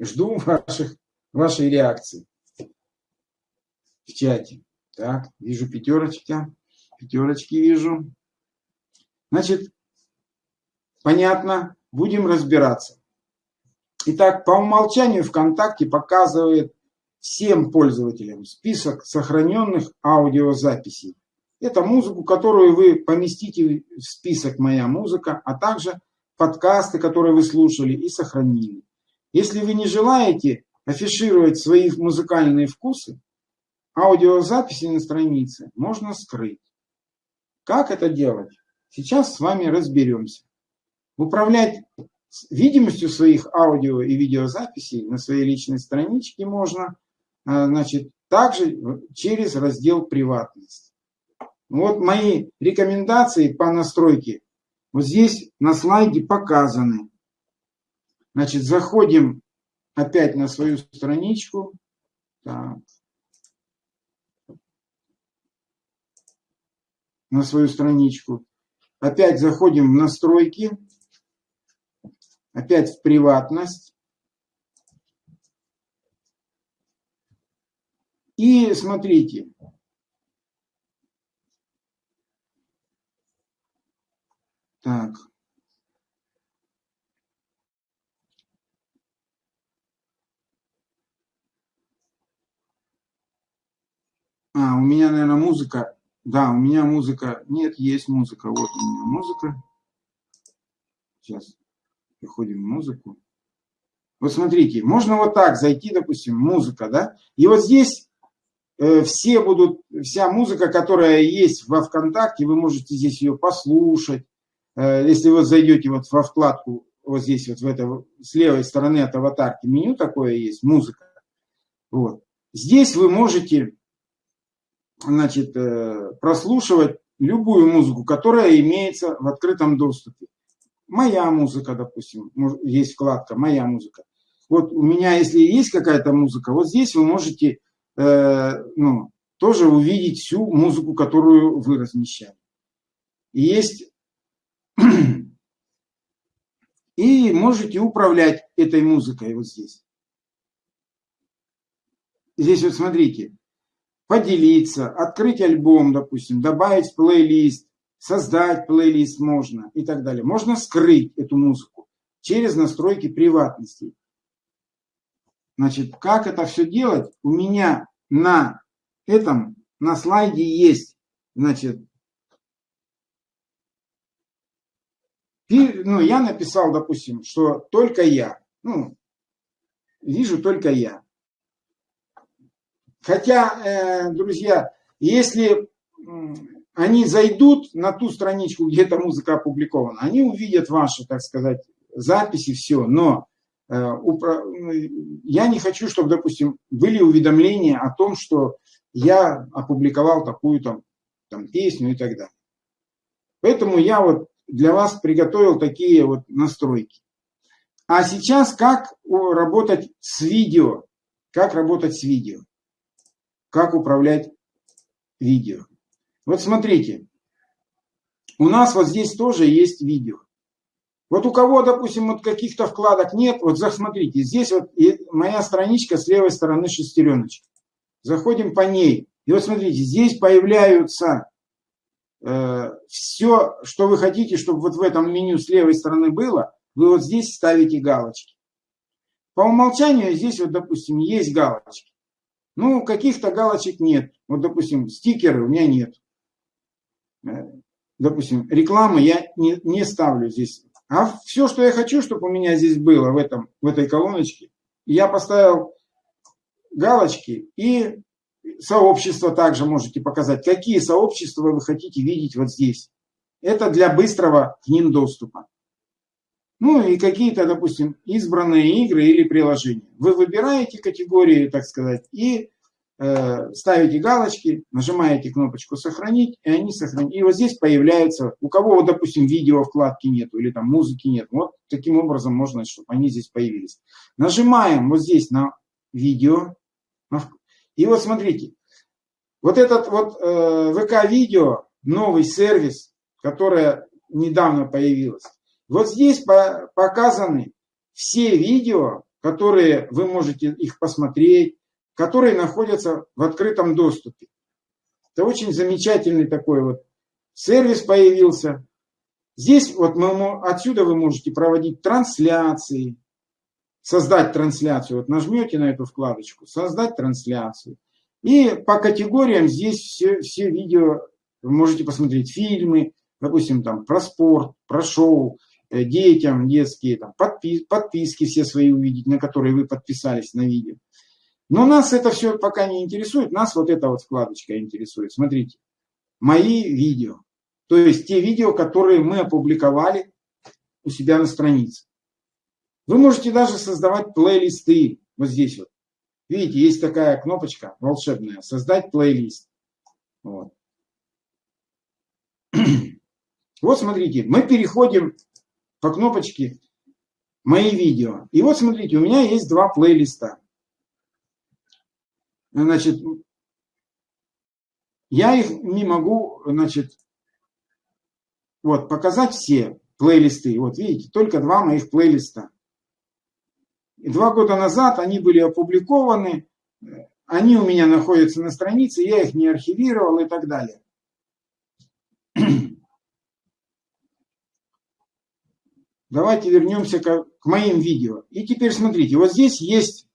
Жду (laughs) ваших, вашей реакции в чате. Так, вижу пятерочки. Пятерочки вижу. Значит, понятно, будем разбираться. Итак, по умолчанию ВКонтакте показывает всем пользователям список сохраненных аудиозаписей. Это музыку, которую вы поместите в список «Моя музыка», а также подкасты, которые вы слушали и сохранили. Если вы не желаете афишировать свои музыкальные вкусы, аудиозаписи на странице можно скрыть. Как это делать? Сейчас с вами разберемся. Управлять видимостью своих аудио и видеозаписей на своей личной страничке можно а, значит, также через раздел «Приватность». Вот мои рекомендации по настройке вот здесь на слайде показаны. Значит, заходим опять на свою страничку. Так. На свою страничку. Опять заходим в настройки. Опять в приватность. И смотрите. Так. А, у меня, наверное, музыка. Да, у меня музыка. Нет, есть музыка. Вот у меня музыка. Сейчас переходим в музыку. Вот смотрите, можно вот так зайти, допустим, музыка, да? И вот здесь э, все будут, вся музыка, которая есть во ВКонтакте, вы можете здесь ее послушать. Э, если вы зайдете вот во вкладку, вот здесь вот в это, с левой стороны от аватарки меню такое есть, музыка. Вот. Здесь вы можете значит, э, прослушивать любую музыку, которая имеется в открытом доступе. Моя музыка, допустим, есть вкладка «Моя музыка». Вот у меня, если есть какая-то музыка, вот здесь вы можете э, ну, тоже увидеть всю музыку, которую вы размещали. есть (clears throat) и можете управлять этой музыкой вот здесь. Здесь вот смотрите, поделиться, открыть альбом, допустим, добавить плейлист, создать плейлист можно и так далее. Можно скрыть эту музыку через настройки приватности. Значит, как это все делать? У меня на этом, на слайде есть, значит, ну, я написал, допустим, что только я, ну, вижу только я. Хотя, э, друзья, если они зайдут на ту страничку, где эта музыка опубликована, они увидят ваши, так сказать, записи, все, но я не хочу, чтобы, допустим, были уведомления о том, что я опубликовал такую там, там песню и так далее. Поэтому я вот для вас приготовил такие вот настройки. А сейчас как работать с видео? Как работать с видео? Как управлять видео? Вот смотрите, у нас вот здесь тоже есть видео. Вот у кого, допустим, вот каких-то вкладок нет, вот засмотрите, здесь вот моя страничка с левой стороны шестереночка. Заходим по ней. И вот смотрите, здесь появляются э, все, что вы хотите, чтобы вот в этом меню с левой стороны было, вы вот здесь ставите галочки. По умолчанию здесь вот, допустим, есть галочки. Ну, каких-то галочек нет. Вот, допустим, стикеры у меня нет. Э, допустим, рекламы я не, не ставлю здесь. А все, что я хочу, чтобы у меня здесь было в, этом, в этой колоночке, я поставил галочки и сообщество также можете показать. Какие сообщества вы хотите видеть вот здесь. Это для быстрого к ним доступа. Ну и какие-то, допустим, избранные игры или приложения. Вы выбираете категории, так сказать, и э, ставите галочки, нажимаете кнопочку «Сохранить», и они сохранят. И вот здесь появляются, у кого, вот, допустим, видео вкладки нету или там музыки нет, вот таким образом можно, чтобы они здесь появились. Нажимаем вот здесь на видео, и вот смотрите, вот этот вот э, ВК-видео, новый сервис, который недавно появился, вот здесь по, показаны все видео, которые вы можете их посмотреть, которые находятся в открытом доступе. Это очень замечательный такой вот сервис появился. Здесь вот мы, отсюда вы можете проводить трансляции, создать трансляцию. Вот нажмете на эту вкладочку, создать трансляцию. И по категориям здесь все, все видео, вы можете посмотреть фильмы, допустим, там про спорт, про шоу, детям детские, там, подпис, подписки все свои увидеть, на которые вы подписались на видео. Но нас это все пока не интересует, нас вот эта вот вкладочка интересует. Смотрите, мои видео. То есть те видео, которые мы опубликовали у себя на странице. Вы можете даже создавать плейлисты. Вот здесь вот. Видите, есть такая кнопочка волшебная. Создать плейлист. Вот. (clears throat) Вот смотрите, мы переходим по кнопочке «Мои видео». И вот смотрите, у меня есть два плейлиста. Значит, я их не могу, значит, вот, показать все плейлисты. Вот видите, только два моих плейлиста. Два года назад они были опубликованы, они у меня находятся на странице, я их не архивировал и так далее. Давайте вернемся к, к моим видео. И теперь смотрите, вот здесь есть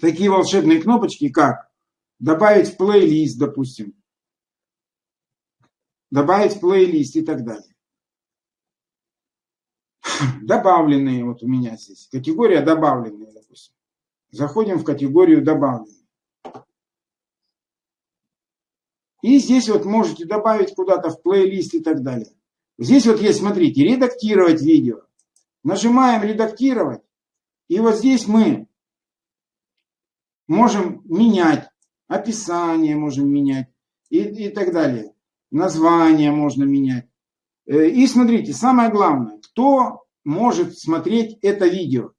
такие волшебные кнопочки, как добавить в плейлист, допустим, добавить в плейлист и так далее (laughs) добавленные вот у меня здесь. Категория добавленные, допустим. Заходим в категорию добавленные. И здесь вот можете добавить куда-то в плейлист и так далее. Здесь вот есть, смотрите, редактировать видео. Нажимаем редактировать. И вот здесь мы можем менять. Описание можем менять. И, и так далее. Название можно менять. Э, и смотрите, самое главное, кто может смотреть это видео.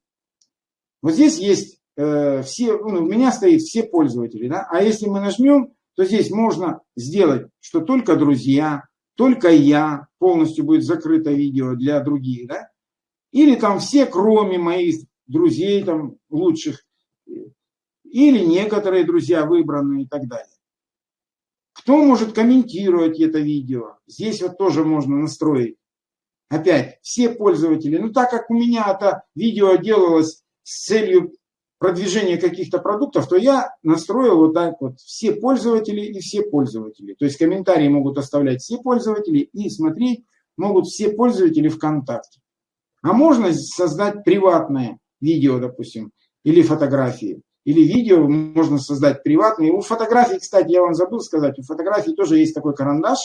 Вот здесь есть э, все, ну, у меня стоит все пользователи, да, а если мы нажмем, то здесь можно сделать, что только друзья, только я, полностью будет закрыто видео для других, да, или там все, кроме моих друзей там лучших, или некоторые друзья выбранные и так далее. Кто может комментировать это видео? Здесь вот тоже можно настроить опять, все пользователи. Ну, так как у меня это видео делалось с целью продвижения каких-то продуктов, то я настроил вот так вот все пользователи и все пользователи. То есть комментарии могут оставлять все пользователи и смотреть могут все пользователи ВКонтакте. А можно создать приватное видео, допустим, или фотографии. Или видео можно создать приватные. У фотографий, кстати, я вам забыл сказать, у фотографий тоже есть такой карандаш,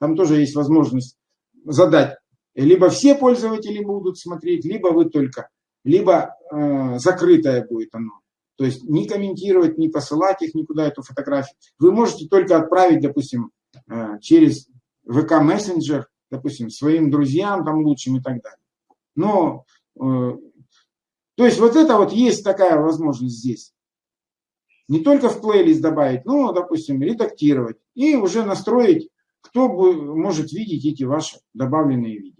там тоже есть возможность задать либо все пользователи будут смотреть, либо вы только. Либо э, закрытое будет оно. То есть не комментировать, не посылать их никуда, эту фотографию. Вы можете только отправить, допустим, э, через ВК мессенджер, допустим, своим друзьям, там лучшим и так далее. Но, э, то есть вот это вот есть такая возможность здесь. Не только в плейлист добавить, но, допустим, редактировать и уже настроить, кто может видеть эти ваши добавленные видео.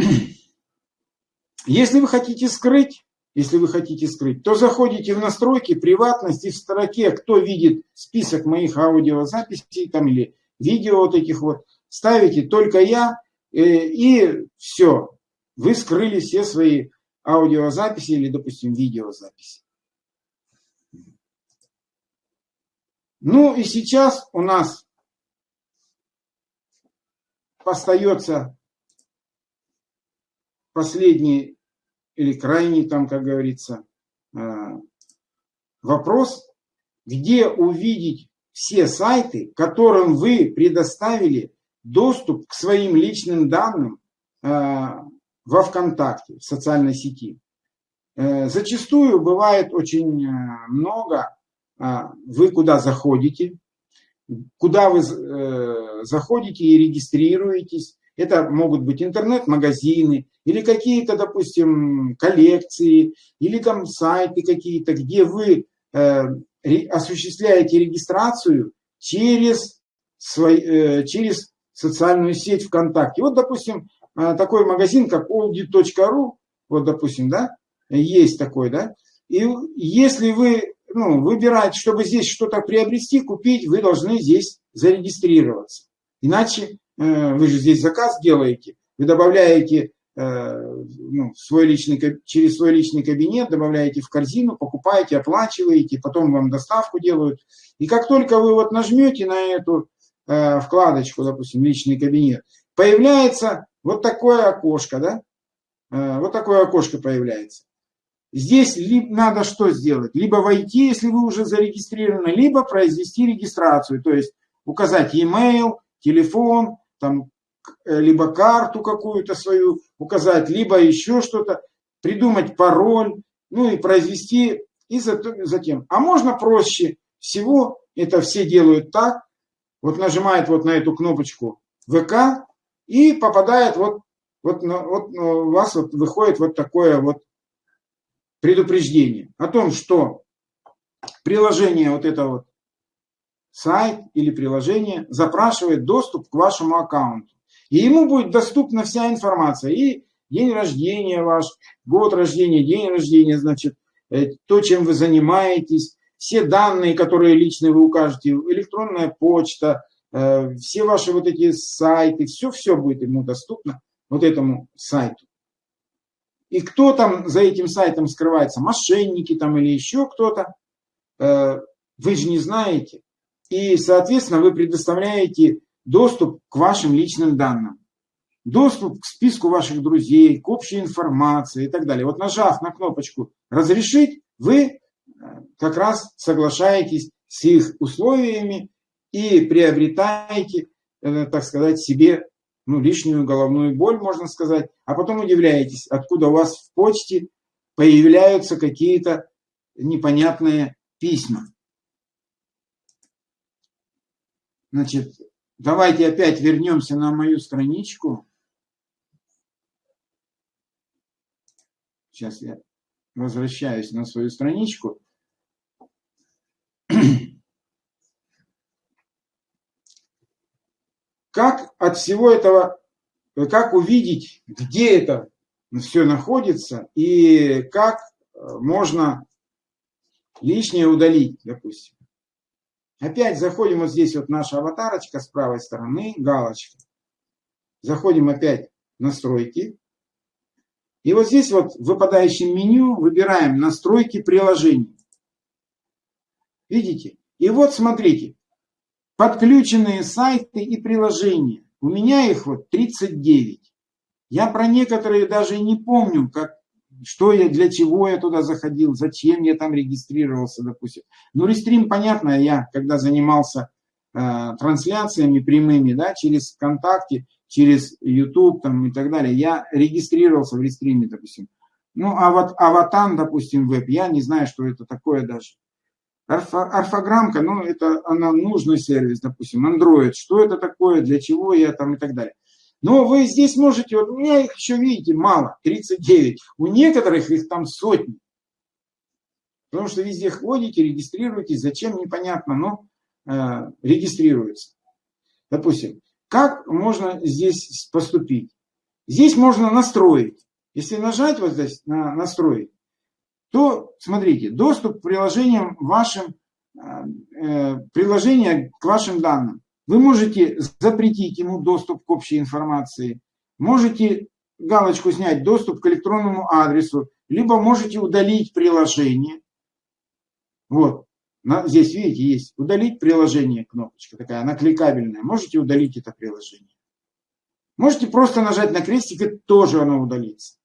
(clears throat) Если вы хотите скрыть, если вы хотите скрыть, то заходите в настройки приватности в строке, кто видит список моих аудиозаписей там или видео вот этих вот, ставите только я, э, и все, вы скрыли все свои аудиозаписи или, допустим, видеозаписи. Ну и сейчас у нас остается последний или крайний там, как говорится, э, вопрос, где увидеть все сайты, которым вы предоставили доступ к своим личным данным э, во ВКонтакте, в социальной сети. Э, зачастую бывает очень много, вы куда заходите, куда вы заходите и регистрируетесь, это могут быть интернет-магазины или какие-то, допустим, коллекции, или там сайты какие-то, где вы э, осуществляете регистрацию через, свой, э, через социальную сеть ВКонтакте. Вот, допустим, э, такой магазин, как audit.ru, вот, допустим, да, есть такой, да, и если вы ну, выбираете, чтобы здесь что-то приобрести, купить, вы должны здесь зарегистрироваться. Иначе вы же здесь заказ делаете, вы добавляете э, ну, свой личный, через свой личный кабинет, добавляете в корзину, покупаете, оплачиваете, потом вам доставку делают. И как только вы вот нажмете на эту э, вкладочку, допустим, личный кабинет, появляется вот такое окошко, да? Вот такое окошко появляется. Здесь надо что сделать? Либо войти, если вы уже зарегистрированы, либо произвести регистрацию, то есть указать e-mail, телефон, там, э, либо карту какую-то свою указать, либо еще что-то, придумать пароль, ну и произвести, и затем. А можно проще всего, это все делают так, вот нажимает вот на эту кнопочку ВК и попадает вот, вот, вот у вас вот выходит вот такое вот предупреждение о том, что приложение вот это вот сайт или приложение запрашивает доступ к вашему аккаунту. И ему будет доступна вся информация. И день рождения ваш, год рождения, день рождения, значит, э, то, чем вы занимаетесь, все данные, которые лично вы укажете, электронная почта, э, все ваши вот эти сайты, все-все будет ему доступно, вот этому сайту. И кто там за этим сайтом скрывается, мошенники там или еще кто-то, э, вы же не знаете. И, соответственно, вы предоставляете доступ к вашим личным данным. Доступ к списку ваших друзей, к общей информации и так далее. Вот нажав на кнопочку «Разрешить», вы э, как раз соглашаетесь с их условиями и приобретаете, э, так сказать, себе ну, лишнюю головную боль, можно сказать, а потом удивляетесь, откуда у вас в почте появляются какие-то непонятные письма. Значит, давайте опять вернемся на мою страничку. Сейчас я возвращаюсь на свою страничку. (clears throat) Как от всего этого, как увидеть, где это все находится и как можно лишнее удалить, допустим. Опять заходим вот здесь вот наша аватарочка с правой стороны, галочка. Заходим опять в настройки. И вот здесь вот в выпадающем меню выбираем настройки приложений. Видите? И вот смотрите, подключенные сайты и приложения. У меня их вот 39. Я про некоторые даже не помню, как что я, для чего я туда заходил, зачем я там регистрировался, допустим. Ну, рестрим, понятно, я когда занимался э, трансляциями прямыми, да, через ВКонтакте, через YouTube там, и так далее. Я регистрировался в рестриме, допустим. Ну, а вот Аватан, допустим, веб, я не знаю, что это такое даже. орфограммка, ну, это она нужный сервис, допустим, Android, что это такое, для чего я там и так далее. Но вы здесь можете, вот у меня их еще, видите, мало, 39. У некоторых их там сотни. Потому что везде ходите, регистрируетесь, зачем, непонятно, но э, регистрируется. Допустим, как можно здесь поступить? Здесь можно настроить. Если нажать вот здесь на настроить, то, смотрите, доступ к приложениям вашим, э, э приложения к вашим данным. Вы можете запретить ему доступ к общей информации, можете галочку снять доступ к электронному адресу, либо можете удалить приложение. Вот, здесь, видите, есть удалить приложение, кнопочка такая, она кликабельная. Можете удалить это приложение. Можете просто нажать на крестик, и тоже оно удалится.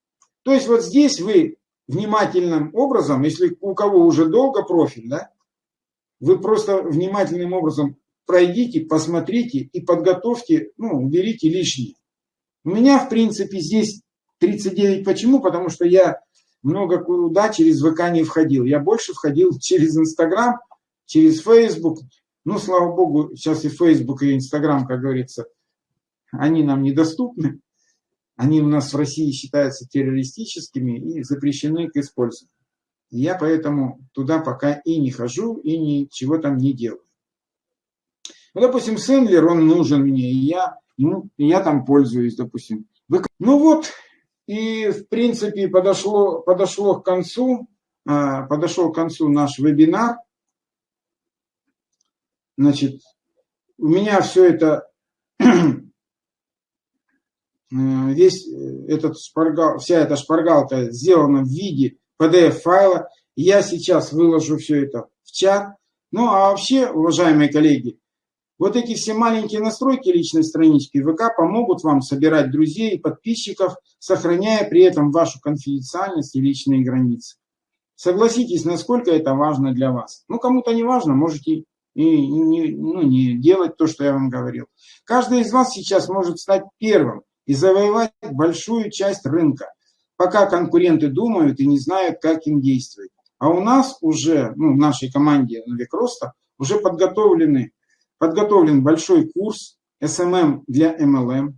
То есть вот здесь вы внимательным образом, если у кого уже долго профиль, да, вы просто внимательным образом пройдите, посмотрите и подготовьте, ну, уберите лишнее. У меня, в принципе, здесь 39. Почему? Потому что я много куда через ВК не входил. Я больше входил (laughs) через Инстаграм, через Фейсбук. Ну, слава богу, сейчас и Фейсбук, и Инстаграм, как говорится, они нам недоступны. Они у нас в России считаются террористическими и запрещены к использованию. Я поэтому туда пока и не хожу, и ничего там не делаю. Ну, допустим, Сендлер, он нужен мне, и я, и я там пользуюсь, допустим. Ну вот, и в принципе подошло, подошло к концу, а, подошел к концу наш вебинар. Значит, у меня все это, (clears throat) весь этот шпаргал, вся эта шпаргалка сделана в виде PDF-файла. Я сейчас выложу все это в чат. Ну а вообще, уважаемые коллеги, вот эти все маленькие настройки личной странички ВК помогут вам собирать друзей и подписчиков, сохраняя при этом вашу конфиденциальность и личные границы. Согласитесь, насколько это важно для вас. Ну, кому-то не важно, можете и не, ну, не делать то, что я вам говорил. Каждый из вас сейчас может стать первым и завоевать большую часть рынка, пока конкуренты думают и не знают, как им действовать. А у нас уже, ну, в нашей команде век роста, уже подготовлены подготовлен большой курс SMM для MLM.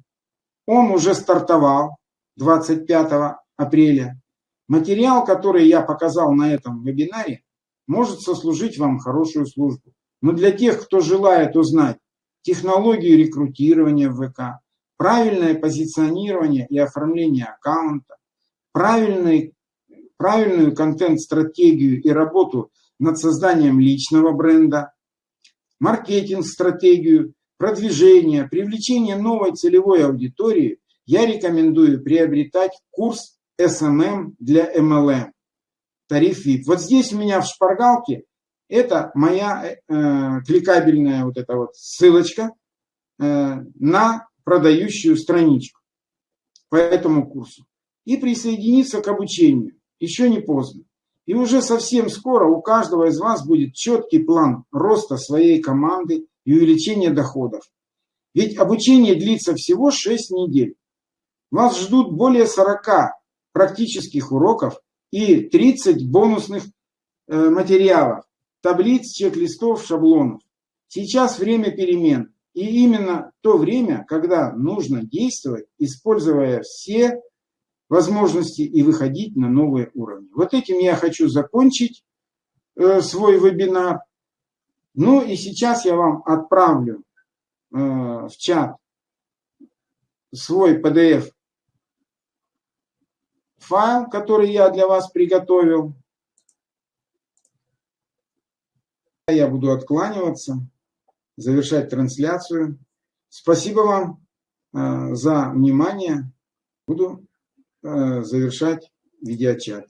Он уже стартовал 25 апреля. Материал, который я показал на этом вебинаре, может сослужить вам хорошую службу. Но для тех, кто желает узнать технологию рекрутирования в ВК, правильное позиционирование и оформление аккаунта, правильный, правильную контент-стратегию и работу над созданием личного бренда, маркетинг-стратегию, продвижение, привлечение новой целевой аудитории, я рекомендую приобретать курс SMM для MLM, тариф VIP. Вот здесь у меня в шпаргалке это моя э, кликабельная вот эта вот ссылочка э, на продающую страничку по этому курсу. И присоединиться к обучению. Еще не поздно. И уже совсем скоро у каждого из вас будет четкий план роста своей команды и увеличения доходов. Ведь обучение длится всего 6 недель. Вас ждут более 40 практических уроков и 30 бонусных э, материалов, таблиц, чек-листов, шаблонов. Сейчас время перемен. И именно то время, когда нужно действовать, используя все возможности и выходить на новые уровни. Вот этим я хочу закончить э, свой вебинар. Ну и сейчас я вам отправлю э, в чат свой PDF файл, который я для вас приготовил. Я буду откланиваться, завершать трансляцию. Спасибо вам э, за внимание. Буду завершать видеочат.